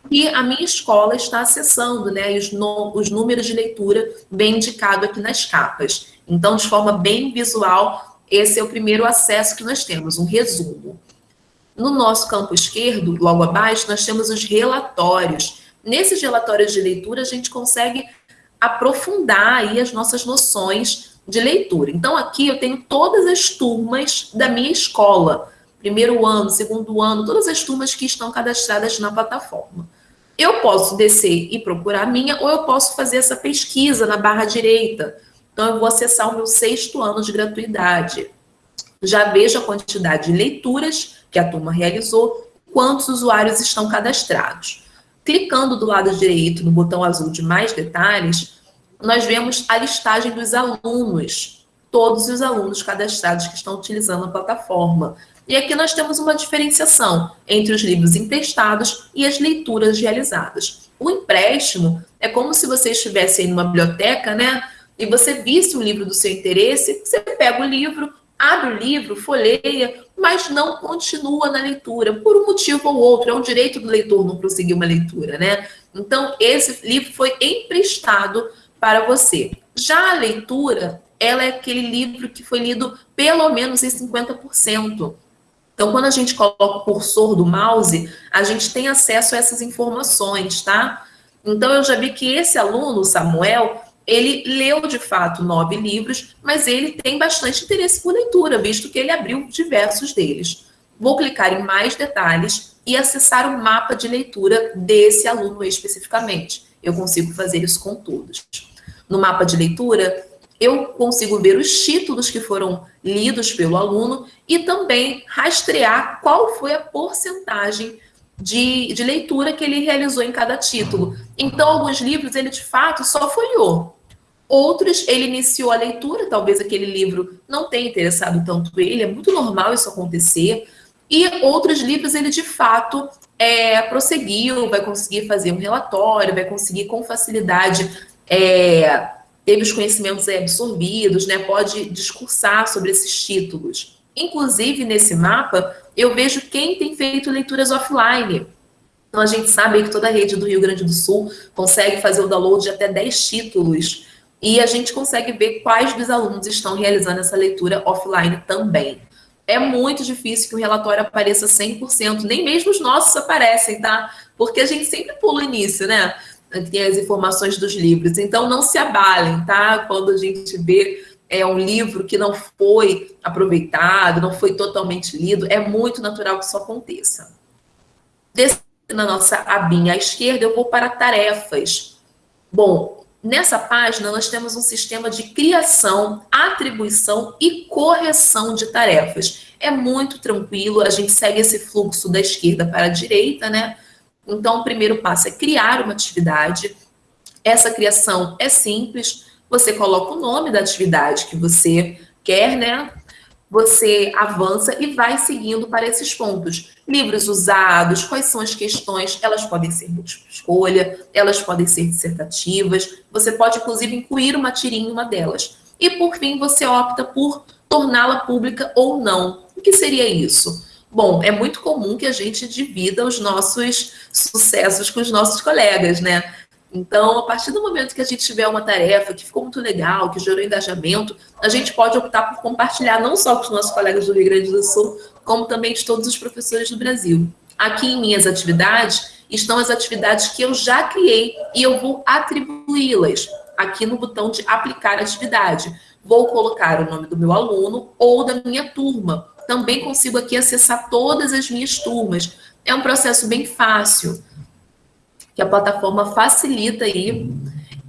que a minha escola está acessando, né? Os, os números de leitura bem indicado aqui nas capas. Então, de forma bem visual, esse é o primeiro acesso que nós temos, um resumo. No nosso campo esquerdo, logo abaixo, nós temos os relatórios. Nesses relatórios de leitura, a gente consegue aprofundar aí as nossas noções de leitura. Então, aqui eu tenho todas as turmas da minha escola. Primeiro ano, segundo ano, todas as turmas que estão cadastradas na plataforma. Eu posso descer e procurar a minha, ou eu posso fazer essa pesquisa na barra direita. Então, eu vou acessar o meu sexto ano de gratuidade. Já vejo a quantidade de leituras que a turma realizou, quantos usuários estão cadastrados. Clicando do lado direito no botão azul de mais detalhes, nós vemos a listagem dos alunos, todos os alunos cadastrados que estão utilizando a plataforma. E aqui nós temos uma diferenciação entre os livros emprestados e as leituras realizadas. O empréstimo é como se você estivesse em uma biblioteca, né? e você visse um livro do seu interesse, você pega o livro, abre o livro, folheia, mas não continua na leitura, por um motivo ou outro. É um direito do leitor não prosseguir uma leitura, né? Então, esse livro foi emprestado para você. Já a leitura, ela é aquele livro que foi lido pelo menos em 50%. Então, quando a gente coloca o cursor do mouse, a gente tem acesso a essas informações, tá? Então, eu já vi que esse aluno, Samuel, ele leu de fato nove livros, mas ele tem bastante interesse por leitura, visto que ele abriu diversos deles. Vou clicar em mais detalhes e acessar o mapa de leitura desse aluno especificamente. Eu consigo fazer isso com todos. No mapa de leitura, eu consigo ver os títulos que foram lidos pelo aluno e também rastrear qual foi a porcentagem de, de leitura que ele realizou em cada título. Então, alguns livros ele de fato só folheou. Outros ele iniciou a leitura, talvez aquele livro não tenha interessado tanto ele, é muito normal isso acontecer. E outros livros ele de fato é, prosseguiu, vai conseguir fazer um relatório, vai conseguir com facilidade é, teve os conhecimentos absorvidos, né, pode discursar sobre esses títulos. Inclusive, nesse mapa, eu vejo quem tem feito leituras offline. Então, a gente sabe que toda a rede do Rio Grande do Sul consegue fazer o download de até 10 títulos. E a gente consegue ver quais dos alunos estão realizando essa leitura offline também. É muito difícil que o relatório apareça 100%, nem mesmo os nossos aparecem, tá? Porque a gente sempre pula o início, né? Tem as informações dos livros. Então, não se abalem, tá? Quando a gente vê é um livro que não foi aproveitado, não foi totalmente lido, é muito natural que isso aconteça. Descendo na nossa abinha à esquerda, eu vou para tarefas. Bom, nessa página nós temos um sistema de criação, atribuição e correção de tarefas. É muito tranquilo, a gente segue esse fluxo da esquerda para a direita, né? Então, o primeiro passo é criar uma atividade. Essa criação é simples, você coloca o nome da atividade que você quer, né? Você avança e vai seguindo para esses pontos. Livros usados, quais são as questões? Elas podem ser múltipla escolha, elas podem ser dissertativas. Você pode, inclusive, incluir uma tirinha em uma delas. E, por fim, você opta por torná-la pública ou não. O que seria isso? Bom, é muito comum que a gente divida os nossos sucessos com os nossos colegas, né? Então, a partir do momento que a gente tiver uma tarefa que ficou muito legal, que gerou engajamento, a gente pode optar por compartilhar não só com os nossos colegas do Rio Grande do Sul, como também de todos os professores do Brasil. Aqui em minhas atividades estão as atividades que eu já criei e eu vou atribuí-las aqui no botão de aplicar atividade. Vou colocar o nome do meu aluno ou da minha turma, também consigo aqui acessar todas as minhas turmas. É um processo bem fácil, que a plataforma facilita aí.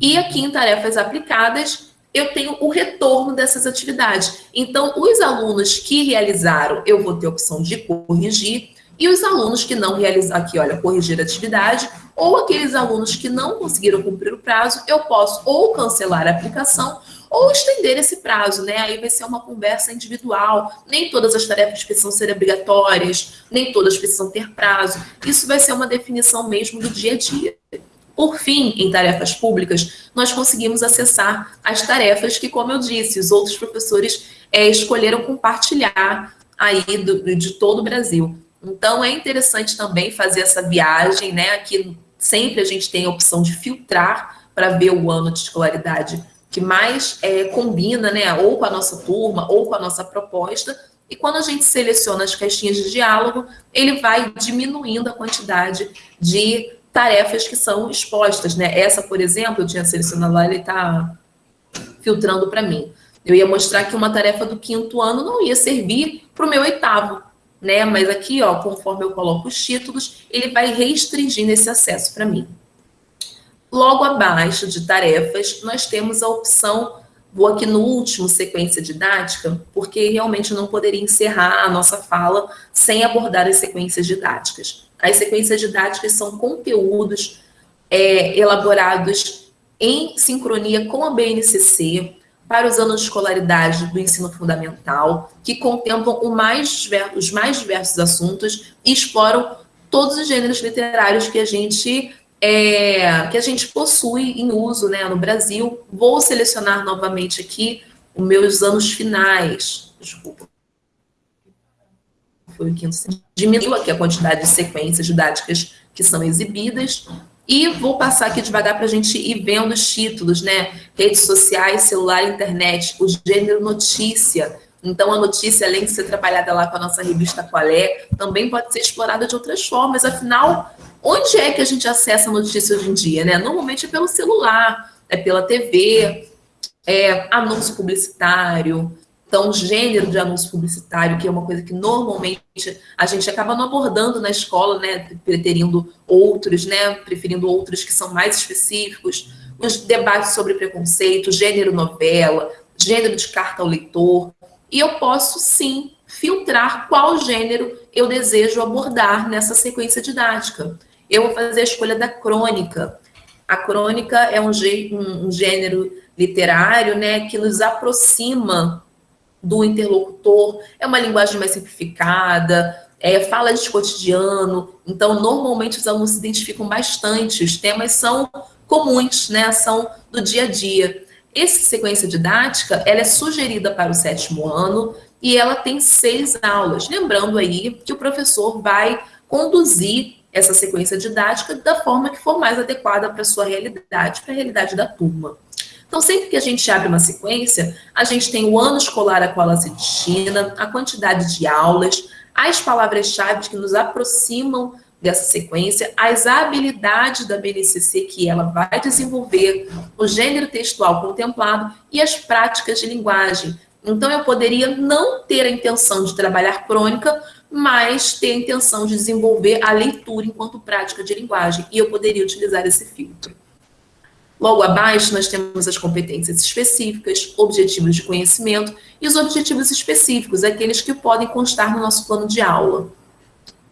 E aqui em tarefas aplicadas, eu tenho o retorno dessas atividades. Então, os alunos que realizaram, eu vou ter a opção de corrigir, e os alunos que não realizaram, aqui, olha, corrigir a atividade, ou aqueles alunos que não conseguiram cumprir o prazo, eu posso ou cancelar a aplicação ou estender esse prazo, né? Aí vai ser uma conversa individual. Nem todas as tarefas precisam ser obrigatórias, nem todas precisam ter prazo. Isso vai ser uma definição mesmo do dia a dia. Por fim, em tarefas públicas, nós conseguimos acessar as tarefas que, como eu disse, os outros professores é, escolheram compartilhar aí do, de todo o Brasil. Então, é interessante também fazer essa viagem, né? Aqui sempre a gente tem a opção de filtrar para ver o ano de escolaridade que mais é, combina, né, ou com a nossa turma, ou com a nossa proposta, e quando a gente seleciona as caixinhas de diálogo, ele vai diminuindo a quantidade de tarefas que são expostas, né? Essa, por exemplo, eu tinha selecionado lá, ele está filtrando para mim. Eu ia mostrar que uma tarefa do quinto ano não ia servir para o meu oitavo, né? Mas aqui, ó, conforme eu coloco os títulos, ele vai restringindo esse acesso para mim. Logo abaixo de tarefas, nós temos a opção, vou aqui no último, sequência didática, porque realmente não poderia encerrar a nossa fala sem abordar as sequências didáticas. As sequências didáticas são conteúdos é, elaborados em sincronia com a BNCC para os anos de escolaridade do ensino fundamental, que contemplam mais, os mais diversos assuntos e exploram todos os gêneros literários que a gente é, que a gente possui em uso né, no Brasil. Vou selecionar novamente aqui os meus anos finais. Desculpa. Foi o quinto. Diminuiu aqui a quantidade de sequências didáticas que são exibidas. E vou passar aqui devagar para a gente ir vendo os títulos, né? Redes sociais, celular, internet, o gênero notícia. Então, a notícia, além de ser trabalhada lá com a nossa revista Qual é, também pode ser explorada de outras formas. Afinal, onde é que a gente acessa a notícia hoje em dia, né? Normalmente é pelo celular, é pela TV, é anúncio publicitário, então, gênero de anúncio publicitário, que é uma coisa que normalmente a gente acaba não abordando na escola, né? Preterindo outros, né? Preferindo outros que são mais específicos. Os debates sobre preconceito, gênero novela, gênero de carta ao leitor. E eu posso, sim, filtrar qual gênero eu desejo abordar nessa sequência didática. Eu vou fazer a escolha da crônica. A crônica é um, um gênero literário né, que nos aproxima do interlocutor, é uma linguagem mais simplificada, é, fala de cotidiano, então normalmente os alunos se identificam bastante, os temas são comuns, né, são do dia a dia. Essa sequência didática, ela é sugerida para o sétimo ano e ela tem seis aulas, lembrando aí que o professor vai conduzir essa sequência didática da forma que for mais adequada para a sua realidade, para a realidade da turma. Então, sempre que a gente abre uma sequência, a gente tem o ano escolar a qual ela se destina, a quantidade de aulas, as palavras-chave que nos aproximam dessa sequência, as habilidades da BNCC que ela vai desenvolver, o gênero textual contemplado e as práticas de linguagem. Então, eu poderia não ter a intenção de trabalhar crônica, mas ter a intenção de desenvolver a leitura enquanto prática de linguagem, e eu poderia utilizar esse filtro. Logo abaixo, nós temos as competências específicas, objetivos de conhecimento e os objetivos específicos, aqueles que podem constar no nosso plano de aula.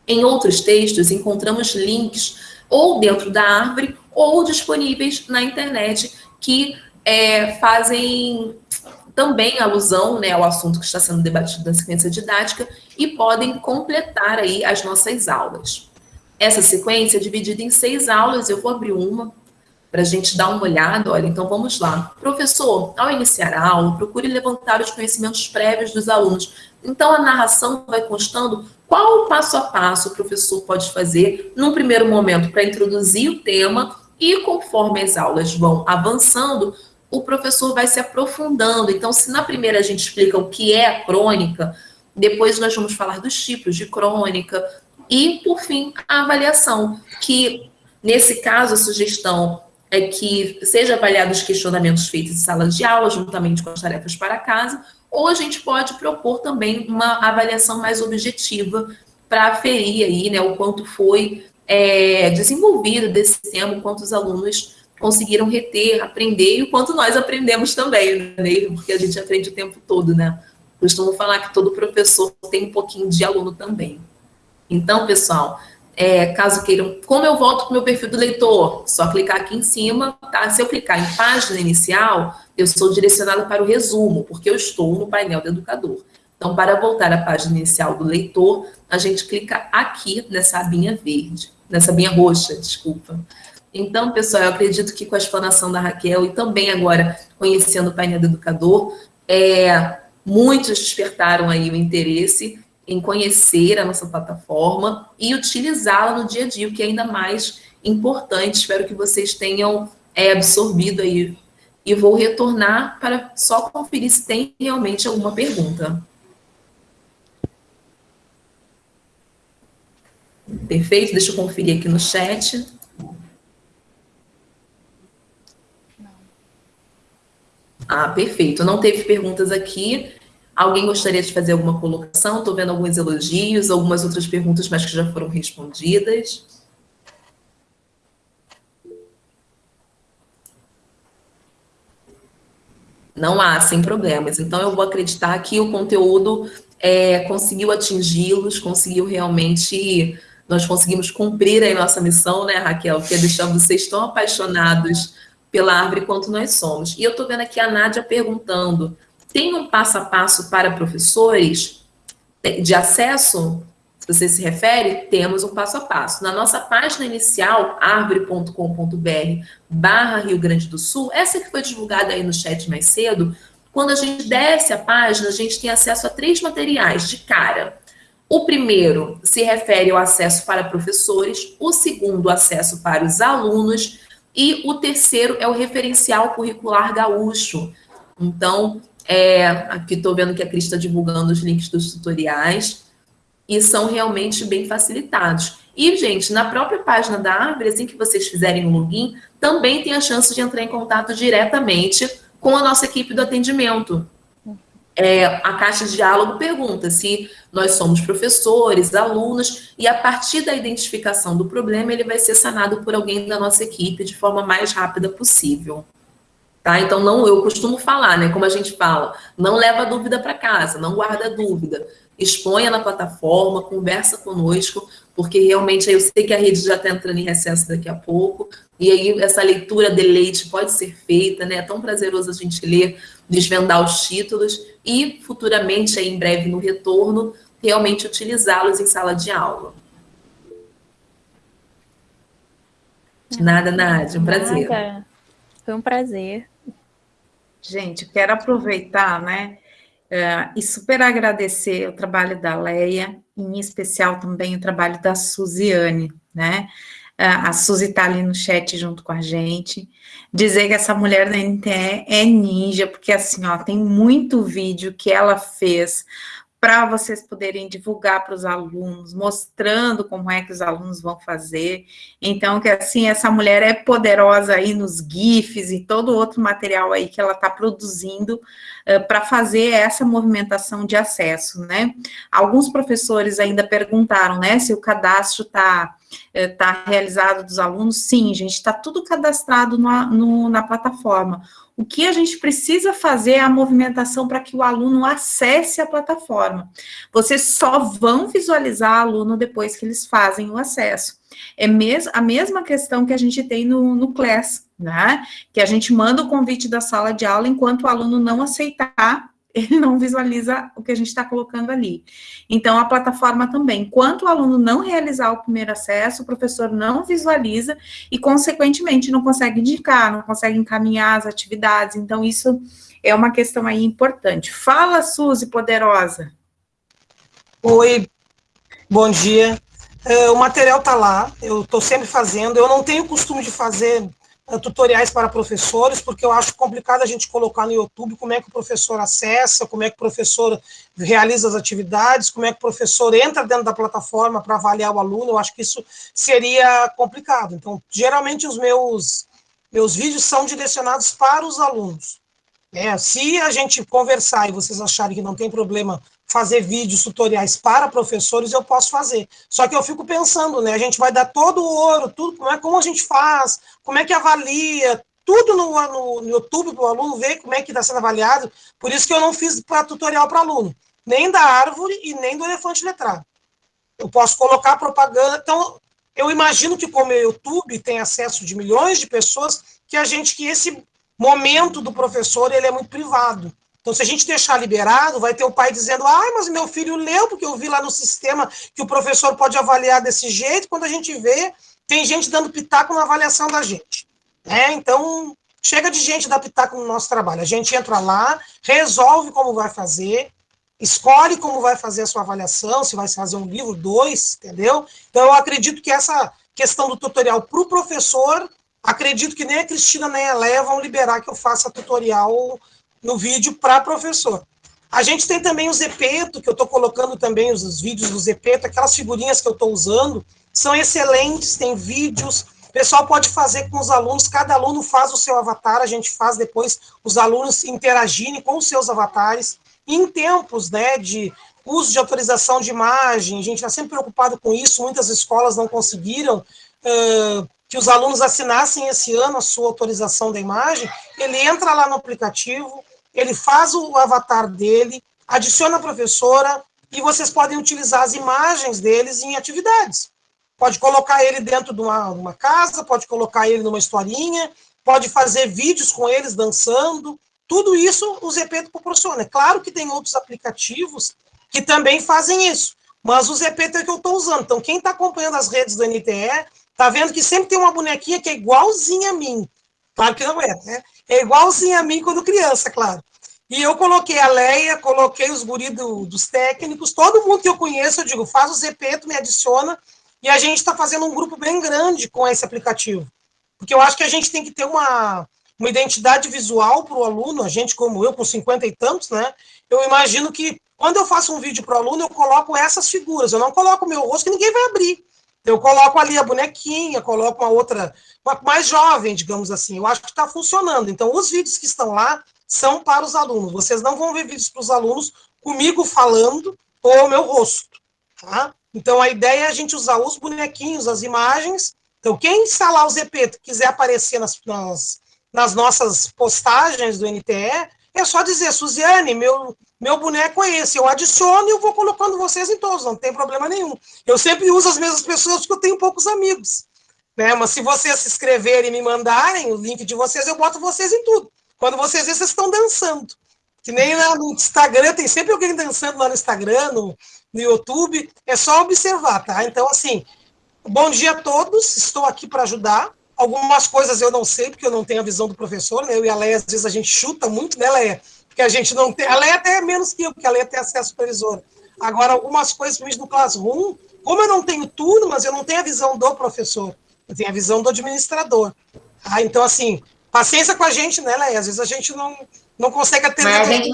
Em outros textos, encontramos links ou dentro da árvore ou disponíveis na internet que é, fazem também alusão né, ao assunto que está sendo debatido na sequência didática e podem completar aí as nossas aulas. Essa sequência é dividida em seis aulas, eu vou abrir uma para a gente dar uma olhada. Olha, então vamos lá. Professor, ao iniciar a aula, procure levantar os conhecimentos prévios dos alunos. Então a narração vai constando qual o passo a passo o professor pode fazer num primeiro momento para introduzir o tema e conforme as aulas vão avançando, o professor vai se aprofundando. Então, se na primeira a gente explica o que é a crônica, depois nós vamos falar dos tipos de crônica e, por fim, a avaliação, que nesse caso a sugestão é que seja avaliado os questionamentos feitos em salas de aula, juntamente com as tarefas para casa, ou a gente pode propor também uma avaliação mais objetiva para aferir aí, né, o quanto foi é, desenvolvido desse tema, quantos alunos conseguiram reter, aprender, e o quanto nós aprendemos também, né, porque a gente aprende o tempo todo, né? Costumo falar que todo professor tem um pouquinho de aluno também. Então, pessoal, é, caso queiram, como eu volto para o meu perfil do leitor? Só clicar aqui em cima, tá? Se eu clicar em página inicial, eu sou direcionado para o resumo, porque eu estou no painel do educador. Então, para voltar à página inicial do leitor, a gente clica aqui nessa abinha verde, nessa abinha roxa, desculpa. Então, pessoal, eu acredito que com a explanação da Raquel e também agora conhecendo o painel do educador, é, muitos despertaram aí o interesse em conhecer a nossa plataforma e utilizá-la no dia a dia, o que é ainda mais importante. Espero que vocês tenham é, absorvido aí. E vou retornar para só conferir se tem realmente alguma pergunta. Perfeito? Deixa eu conferir aqui no chat. Ah, perfeito. Não teve perguntas aqui. Alguém gostaria de fazer alguma colocação? Estou vendo alguns elogios, algumas outras perguntas, mas que já foram respondidas. Não há, sem problemas. Então, eu vou acreditar que o conteúdo é, conseguiu atingi-los, conseguiu realmente... Nós conseguimos cumprir a nossa missão, né, Raquel? Que é deixar vocês tão apaixonados pela árvore quanto nós somos. E eu estou vendo aqui a Nádia perguntando tem um passo a passo para professores de acesso? Se você se refere, temos um passo a passo. Na nossa página inicial, árvore.com.br barra Rio Grande do Sul, essa que foi divulgada aí no chat mais cedo, quando a gente desce a página, a gente tem acesso a três materiais de cara. O primeiro se refere ao acesso para professores, o segundo, acesso para os alunos, e o terceiro é o referencial curricular gaúcho. Então, é, aqui estou vendo que a Cris está divulgando os links dos tutoriais, e são realmente bem facilitados. E, gente, na própria página da Árvore, assim que vocês fizerem o login, também tem a chance de entrar em contato diretamente com a nossa equipe do atendimento. É, a caixa de diálogo pergunta se nós somos professores, alunos, e a partir da identificação do problema, ele vai ser sanado por alguém da nossa equipe de forma mais rápida possível. Tá? Então, não, eu costumo falar, né? Como a gente fala, não leva dúvida para casa, não guarda dúvida. Exponha na plataforma, conversa conosco, porque realmente eu sei que a rede já está entrando em recesso daqui a pouco, e aí essa leitura de leite pode ser feita, né? É tão prazeroso a gente ler, desvendar os títulos, e futuramente, aí, em breve, no retorno, realmente utilizá-los em sala de aula. Nada, Nádia, um prazer. Nada. Foi um prazer. Gente, quero aproveitar, né, uh, e super agradecer o trabalho da Leia, em especial também o trabalho da Suziane, né, uh, a Suzy está ali no chat junto com a gente, dizer que essa mulher da NTE é ninja, porque assim, ó, tem muito vídeo que ela fez para vocês poderem divulgar para os alunos, mostrando como é que os alunos vão fazer. Então, que assim, essa mulher é poderosa aí nos GIFs e todo outro material aí que ela está produzindo uh, para fazer essa movimentação de acesso, né? Alguns professores ainda perguntaram, né, se o cadastro está tá realizado dos alunos. Sim, gente, está tudo cadastrado no, no, na plataforma. O que a gente precisa fazer é a movimentação para que o aluno acesse a plataforma. Vocês só vão visualizar aluno depois que eles fazem o acesso. É mes a mesma questão que a gente tem no, no Class, né? Que a gente manda o convite da sala de aula enquanto o aluno não aceitar ele não visualiza o que a gente está colocando ali. Então, a plataforma também, enquanto o aluno não realizar o primeiro acesso, o professor não visualiza e, consequentemente, não consegue indicar, não consegue encaminhar as atividades. Então, isso é uma questão aí importante. Fala, Suzy, poderosa. Oi, bom dia. É, o material está lá, eu estou sempre fazendo. Eu não tenho costume de fazer tutoriais para professores, porque eu acho complicado a gente colocar no YouTube como é que o professor acessa, como é que o professor realiza as atividades, como é que o professor entra dentro da plataforma para avaliar o aluno, eu acho que isso seria complicado. Então, geralmente os meus, meus vídeos são direcionados para os alunos. É, se a gente conversar e vocês acharem que não tem problema fazer vídeos, tutoriais para professores, eu posso fazer. Só que eu fico pensando, né? A gente vai dar todo o ouro, tudo, como é como a gente faz, como é que avalia, tudo no, no, no YouTube para o aluno ver como é que está sendo avaliado. Por isso que eu não fiz para tutorial para aluno, nem da árvore e nem do elefante letrado. Eu posso colocar propaganda. Então, eu imagino que como o YouTube tem acesso de milhões de pessoas, que a gente que esse momento do professor ele é muito privado. Então, se a gente deixar liberado, vai ter o pai dizendo, ah, mas meu filho leu, porque eu vi lá no sistema que o professor pode avaliar desse jeito, quando a gente vê, tem gente dando pitaco na avaliação da gente. Né? Então, chega de gente dar pitaco no nosso trabalho. A gente entra lá, resolve como vai fazer, escolhe como vai fazer a sua avaliação, se vai fazer um livro, dois, entendeu? Então, eu acredito que essa questão do tutorial para o professor, acredito que nem a Cristina nem a Léa vão liberar que eu faça tutorial no vídeo para professor. A gente tem também o Zepeto, que eu estou colocando também os, os, vídeos do Zepeto, aquelas figurinhas que eu estou usando, são excelentes, tem vídeos, o pessoal pode fazer com os alunos, cada aluno faz o seu avatar, a gente faz depois os alunos interagirem com os seus avatares, em tempos né, de uso de autorização de imagem, a gente está sempre preocupado com isso, muitas escolas não conseguiram uh, que os alunos assinassem esse ano a sua autorização da imagem, ele entra lá no aplicativo, ele faz o avatar dele, adiciona a professora e vocês podem utilizar as imagens deles em atividades. Pode colocar ele dentro de uma, uma casa, pode colocar ele numa historinha, pode fazer vídeos com eles dançando. Tudo isso o Zepeto proporciona. É claro que tem outros aplicativos que também fazem isso, mas o Zepeto é que eu estou usando. Então, quem está acompanhando as redes do NTE, está vendo que sempre tem uma bonequinha que é igualzinha a mim. Claro que não é, né? É igualzinho a mim quando criança, claro. E eu coloquei a Leia, coloquei os guri do, dos técnicos, todo mundo que eu conheço, eu digo, faz o Zepeto, me adiciona, e a gente está fazendo um grupo bem grande com esse aplicativo. Porque eu acho que a gente tem que ter uma, uma identidade visual para o aluno, a gente como eu, com 50 e tantos, né? Eu imagino que quando eu faço um vídeo para o aluno, eu coloco essas figuras, eu não coloco o meu rosto, que ninguém vai abrir. Eu coloco ali a bonequinha, coloco uma outra, uma mais jovem, digamos assim. Eu acho que está funcionando. Então, os vídeos que estão lá são para os alunos. Vocês não vão ver vídeos para os alunos comigo falando ou o meu rosto. Tá? Então, a ideia é a gente usar os bonequinhos, as imagens. Então, quem instalar o ZP quiser aparecer nas, nas, nas nossas postagens do NTE, é só dizer, Suziane, meu, meu boneco é esse, eu adiciono e eu vou colocando vocês em todos, não tem problema nenhum. Eu sempre uso as mesmas pessoas porque eu tenho poucos amigos. Né? Mas se vocês se inscreverem e me mandarem o link de vocês, eu boto vocês em tudo. Quando vocês verem, vocês estão dançando. Que nem no Instagram, tem sempre alguém dançando lá no Instagram, no, no YouTube. É só observar, tá? Então, assim, bom dia a todos. Estou aqui para ajudar. Algumas coisas eu não sei, porque eu não tenho a visão do professor, né? Eu e a Leia, às vezes, a gente chuta muito, né, Leia? Porque a gente não tem. A Leia até é menos que eu, porque a Leia tem acesso supervisor. Agora, algumas coisas, principalmente no Classroom, como eu não tenho turmas, eu não tenho a visão do professor, eu tenho a visão do administrador. Ah, então, assim, paciência com a gente, né, Leia? Às vezes a gente não, não consegue atender. Mas a gente,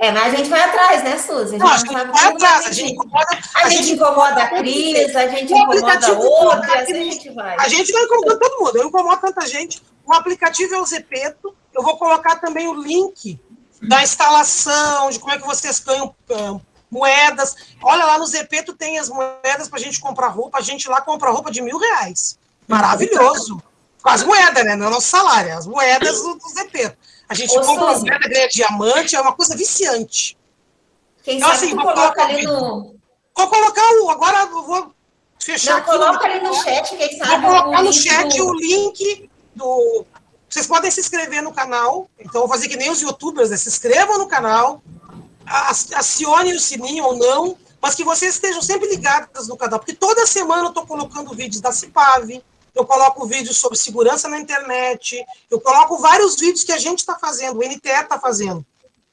é, mas a gente vai atrás, né, Suzy? A gente, não, a gente vai atrás, a gente incomoda. A, a gente, gente incomoda a Cris, a gente incomoda outra, assim a gente vai. A gente vai incomodando todo mundo, eu incomodo tanta gente. O aplicativo é o Zepeto, eu vou colocar também o link da instalação, de como é que vocês ganham uh, moedas. Olha, lá no Zepeto tem as moedas para a gente comprar roupa, a gente lá compra roupa de mil reais. Maravilhoso. Com as moedas, né? Não é o nosso salário, é as moedas do, do Zepeto. A gente Ô, compra Suzy. moeda, ganha diamante, é uma coisa viciante. Quem então, sabe assim, vou colocar ali no... Vou colocar o... Agora eu vou fechar Não, coloca ali no chat, quem sabe. Vou colocar no chat do... o link do... Vocês podem se inscrever no canal. Então, vou fazer que nem os youtubers, né? Se inscrevam no canal, acione o sininho ou não, mas que vocês estejam sempre ligados no canal, porque toda semana eu estou colocando vídeos da Cipave, eu coloco vídeos sobre segurança na internet, eu coloco vários vídeos que a gente está fazendo, o NTE está fazendo.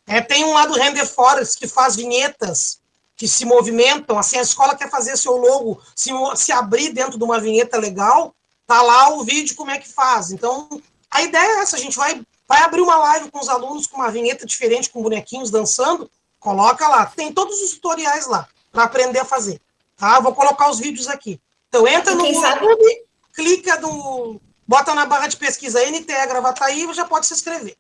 É, tem um lá do Render Forest que faz vinhetas que se movimentam, assim, a escola quer fazer seu logo se, se abrir dentro de uma vinheta legal, tá lá o vídeo como é que faz. Então, a ideia é essa, a gente vai, vai abrir uma live com os alunos com uma vinheta diferente, com bonequinhos dançando, coloca lá. Tem todos os tutoriais lá, para aprender a fazer. Tá? Vou colocar os vídeos aqui. Então, entra no YouTube, sabe clica no. Bota na barra de pesquisa NTE Gravataí e já pode se inscrever.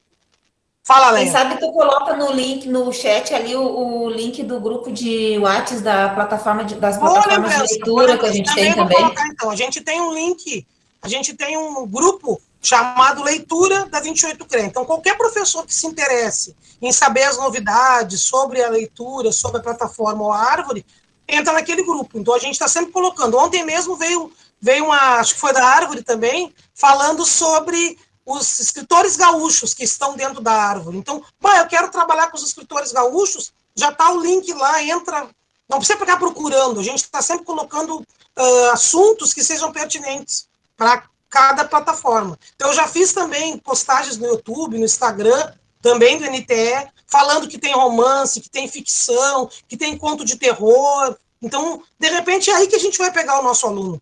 Fala. Quem sabe tu coloca no link, no chat ali, o, o link do grupo de WhatsApp da plataforma de, das plataformas de leitura que a gente tem também. Colocar, então, a gente tem um link, a gente tem um grupo chamado Leitura da 28 CRE. Então, qualquer professor que se interesse em saber as novidades sobre a leitura, sobre a plataforma ou a árvore, entra naquele grupo. Então, a gente está sempre colocando. Ontem mesmo veio veio uma, acho que foi da Árvore também, falando sobre os escritores gaúchos que estão dentro da árvore. Então, bah, eu quero trabalhar com os escritores gaúchos, já está o link lá, entra. Não precisa ficar procurando, a gente está sempre colocando uh, assuntos que sejam pertinentes para cada plataforma. Então, eu já fiz também postagens no YouTube, no Instagram, também do NTE, falando que tem romance, que tem ficção, que tem conto de terror. Então, de repente, é aí que a gente vai pegar o nosso aluno.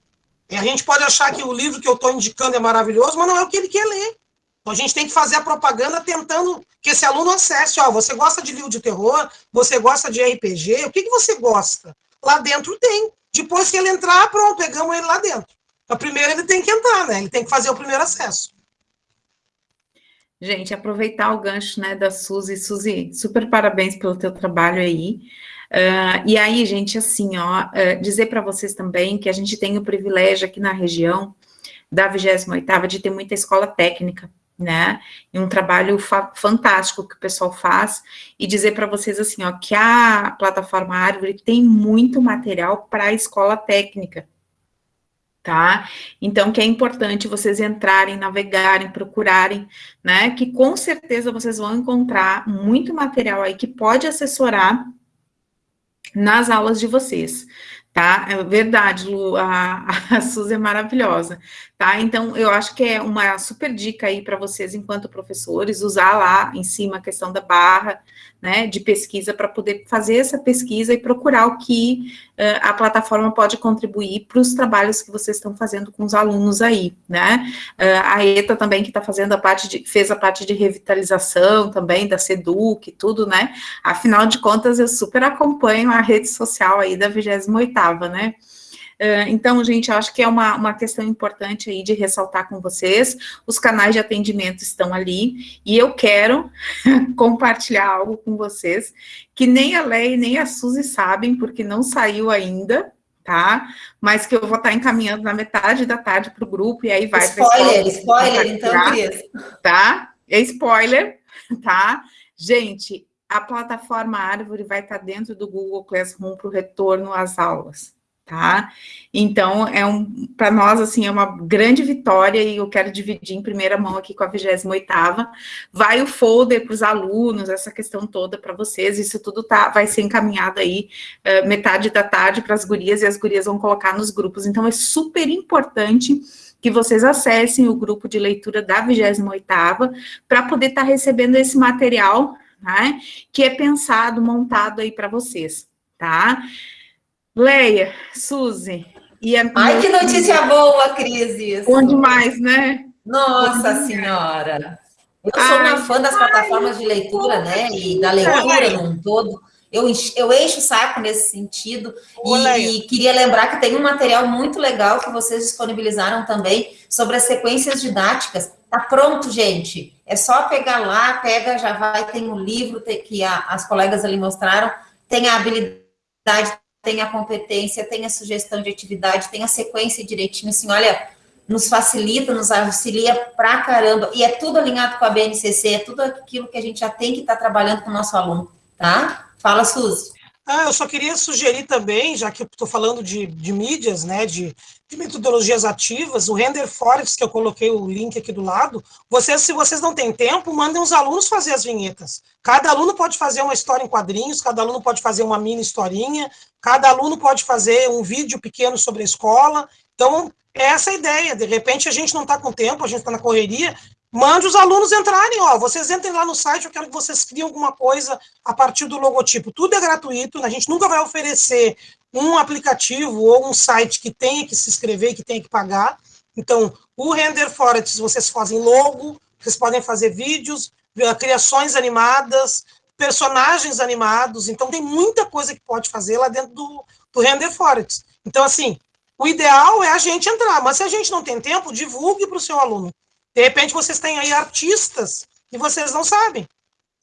A gente pode achar que o livro que eu estou indicando é maravilhoso, mas não é o que ele quer ler. Então a gente tem que fazer a propaganda tentando que esse aluno acesse. Ó, você gosta de livro de terror? Você gosta de RPG? O que, que você gosta? Lá dentro tem. Depois que ele entrar, pronto, pegamos ele lá dentro. Então, primeiro ele tem que entrar, né? Ele tem que fazer o primeiro acesso. Gente, aproveitar o gancho né, da Suzy. Suzy, super parabéns pelo teu trabalho aí. Uh, e aí, gente, assim, ó, uh, dizer para vocês também que a gente tem o privilégio aqui na região da 28ª de ter muita escola técnica, né, e um trabalho fa fantástico que o pessoal faz, e dizer para vocês assim, ó, que a plataforma Árvore tem muito material para a escola técnica, tá? Então, que é importante vocês entrarem, navegarem, procurarem, né, que com certeza vocês vão encontrar muito material aí que pode assessorar nas aulas de vocês, Tá, é verdade, Lu, a, a Suzy é maravilhosa, tá? Então, eu acho que é uma super dica aí para vocês, enquanto professores, usar lá em cima a questão da barra, né, de pesquisa, para poder fazer essa pesquisa e procurar o que uh, a plataforma pode contribuir para os trabalhos que vocês estão fazendo com os alunos aí, né? Uh, a ETA também, que está fazendo a parte de, fez a parte de revitalização também, da SEDUC tudo, né? Afinal de contas, eu super acompanho a rede social aí da 28ª, né? Uh, então, gente, eu acho que é uma, uma questão importante aí de ressaltar com vocês, os canais de atendimento estão ali, e eu quero [LAUGHS] compartilhar algo com vocês, que nem a Lei nem a Suzy sabem, porque não saiu ainda, tá? Mas que eu vou estar encaminhando na metade da tarde para o grupo, e aí vai... Spoiler, spoiler, então, Cris. Tá? É spoiler, tá? Gente, a plataforma Árvore vai estar dentro do Google Classroom para o retorno às aulas, tá? Então, é um, para nós, assim, é uma grande vitória e eu quero dividir em primeira mão aqui com a 28ª. Vai o folder para os alunos, essa questão toda para vocês, isso tudo tá, vai ser encaminhado aí uh, metade da tarde para as gurias e as gurias vão colocar nos grupos. Então, é super importante que vocês acessem o grupo de leitura da 28ª para poder estar tá recebendo esse material, né, que é pensado, montado aí para vocês, tá? Leia, Suzy. E a Ai, que notícia boa, Cris, isso. Bom demais, né? Nossa Senhora! Eu sou ai, uma fã das ai, plataformas de leitura, né? E da leitura num todo. Eu, eu encho o saco nesse sentido. E, e, queria lembrar que tem um material muito legal que vocês disponibilizaram também sobre as sequências didáticas. Tá pronto, gente. É só pegar lá, pega, já vai, tem um livro que a, as colegas ali mostraram, tem a habilidade tem a competência, tem a sugestão de atividade, tem a sequência direitinho, assim, olha, nos facilita, nos auxilia pra caramba, e é tudo alinhado com a BNCC, é tudo aquilo que a gente já tem que estar tá trabalhando com o nosso aluno, tá? Fala, Suzy. Ah, eu só queria sugerir também, já que estou falando de, de mídias, né, de, de, metodologias ativas, o Render Forest, que eu coloquei o link aqui do lado, vocês, se vocês não têm tempo, mandem os alunos fazer as vinhetas. Cada aluno pode fazer uma história em quadrinhos, cada aluno pode fazer uma mini historinha, cada aluno pode fazer um vídeo pequeno sobre a escola. Então, é essa a ideia. De repente, a gente não está com tempo, a gente está na correria, Mande os alunos entrarem, ó, vocês entrem lá no site, eu quero que vocês criem alguma coisa a partir do logotipo. Tudo é gratuito, a gente nunca vai oferecer um aplicativo ou um site que tenha que se inscrever que tenha que pagar. Então, o Render Forest, vocês fazem logo, vocês podem fazer vídeos, eh, criações animadas, personagens animados, então tem muita coisa que pode fazer lá dentro do, do Render Forest. Então, assim, o ideal é a gente entrar, mas se a gente não tem tempo, divulgue para o seu aluno. De repente, vocês têm aí artistas e vocês não sabem.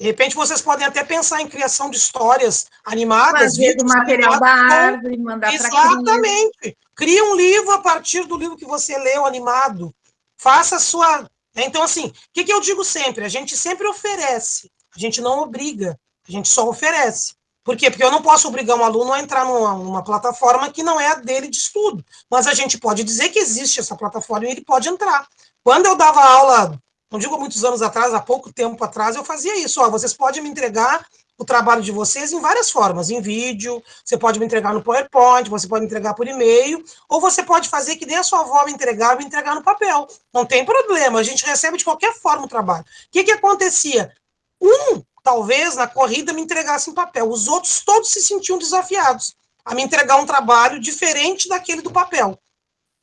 De repente, vocês podem até pensar em criação de histórias animadas. Fazer do material da árvore, mandar para Exatamente. Cria um livro a partir do livro que você leu animado. Faça a sua... Então, assim, o que, que eu digo sempre? A gente sempre oferece. A gente não obriga. A gente só oferece. Por quê? Porque eu não posso obrigar um aluno a entrar numa, numa, plataforma que não é a dele de estudo. Mas a gente pode dizer que existe essa plataforma e ele pode entrar. Quando eu dava aula, não digo muitos anos atrás, há pouco tempo atrás, eu fazia isso. Ó, vocês podem me entregar o trabalho de vocês em várias formas, em vídeo, você pode me entregar no PowerPoint, você pode entregar por e-mail, ou você pode fazer que nem a sua avó me entregava e entregar no papel. Não tem problema, a gente recebe de qualquer forma o trabalho. O que, que acontecia? Um, talvez, na corrida, me entregasse em papel. Os outros todos se sentiam desafiados a me entregar um trabalho diferente daquele do papel.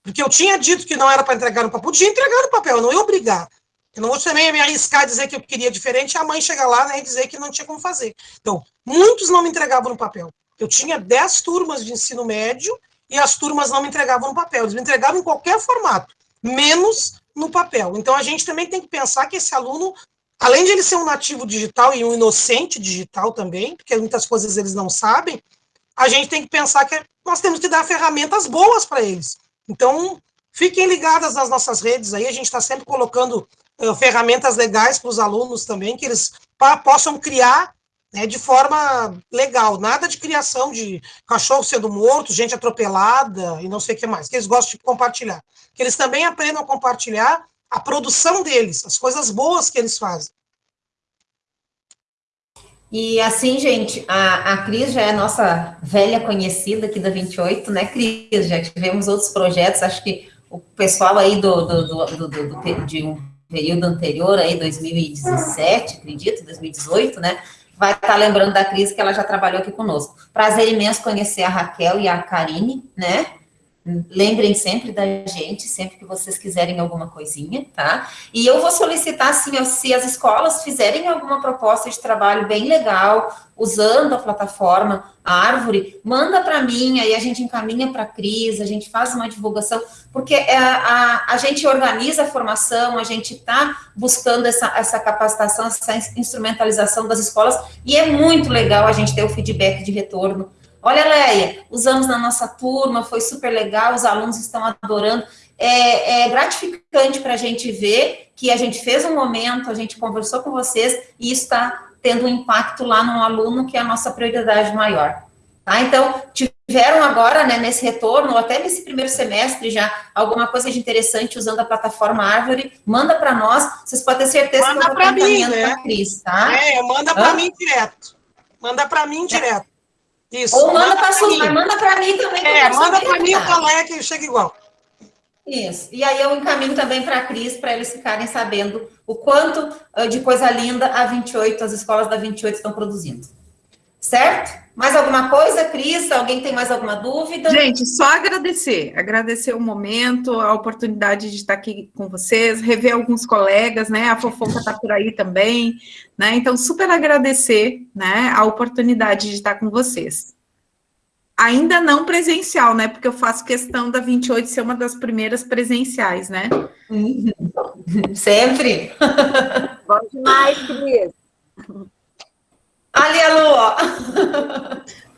Porque eu tinha dito que não era para entregar no papel, podia entregar no papel, eu não ia obrigar. Eu não vou também me arriscar a dizer que eu queria diferente e a mãe chegar lá né, e dizer que não tinha como fazer. Então, muitos não me entregavam no papel. Eu tinha 10 turmas de ensino médio e as turmas não me entregavam no papel. Eles me entregavam em qualquer formato, menos no papel. Então, a gente também tem que pensar que esse aluno, além de ele ser um nativo digital e um inocente digital também, porque muitas coisas eles não sabem, a gente tem que pensar que nós temos que dar ferramentas boas para eles. Então, fiquem ligadas nas nossas redes aí, a gente está sempre colocando uh, ferramentas legais para os alunos também, que eles possam criar né, de forma legal, nada de criação de cachorro sendo morto, gente atropelada e não sei o que mais, que eles gostam de compartilhar. Que eles também aprendam a compartilhar a produção deles, as coisas boas que eles fazem. E assim, gente, a, a Cris já é nossa velha conhecida aqui da 28, né, Cris? Já tivemos outros projetos, acho que o pessoal aí do, do, do, do, do de um período anterior, aí 2017, acredito, 2018, né? Vai estar tá lembrando da Cris que ela já trabalhou aqui conosco. Prazer imenso conhecer a Raquel e a Karine, né? Lembrem sempre da gente, sempre que vocês quiserem alguma coisinha, tá? E eu vou solicitar, assim, se as escolas fizerem alguma proposta de trabalho bem legal, usando a plataforma a Árvore, manda para mim, aí a gente encaminha para a Cris, a gente faz uma divulgação, porque a, é, a, a gente organiza a formação, a gente está buscando essa, essa capacitação, essa instrumentalização das escolas, e é muito legal a gente ter o feedback de retorno Olha, Leia, usamos na nossa turma, foi super legal, os alunos estão adorando. É, é gratificante para a gente ver que a gente fez um momento, a gente conversou com vocês e isso está tendo um impacto lá no aluno, que é a nossa prioridade maior. Tá? Então, tiveram agora, né, nesse retorno, até nesse primeiro semestre já, alguma coisa de interessante usando a plataforma Árvore, manda para nós, vocês podem ter certeza manda que eu estou mim, né? Cris, tá? É, manda para mim direto. Manda para mim direto. Isso. Ou manda, para a mas manda para mim também. É, manda para mim o colega que chega igual. Isso. E aí eu encaminho também para a Cris, para eles ficarem sabendo o quanto ah, de coisa linda a 28, as escolas da 28 estão produzindo. Certo? Mais alguma coisa, Cris? Alguém tem mais alguma dúvida? Gente, só agradecer. Agradecer o momento, a oportunidade de estar aqui com vocês, rever alguns colegas, né? A Fofoca está por aí também, né? Então, super agradecer, né? A oportunidade de estar com vocês. Ainda não presencial, né? Porque eu faço questão da 28 ser uma das primeiras presenciais, né? Sempre. [LAUGHS] Bom demais, Cris. Ali a Lua.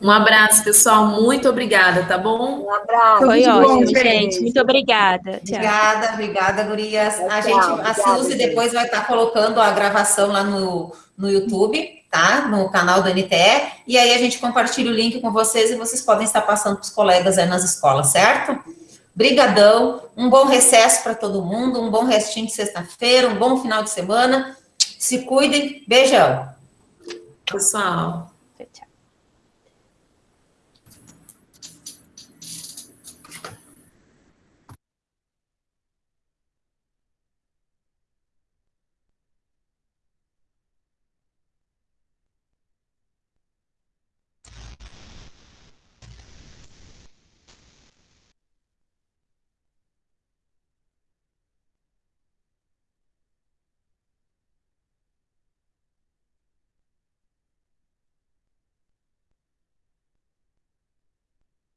Um abraço, pessoal. Muito obrigada, tá bom? Um abraço. Foi ótimo, gente. Muito obrigada. Obrigada, obrigada, gurias. A gente, a Suzy depois vai estar colocando a gravação lá no, no YouTube, tá? No canal do NTE. E aí a gente compartilha o link com vocês e vocês podem estar passando para os colegas aí nas escolas, certo? Brigadão. Um bom recesso para todo mundo, um bom restinho de sexta-feira, um bom final de semana. Se cuidem. Beijão. Pessoal.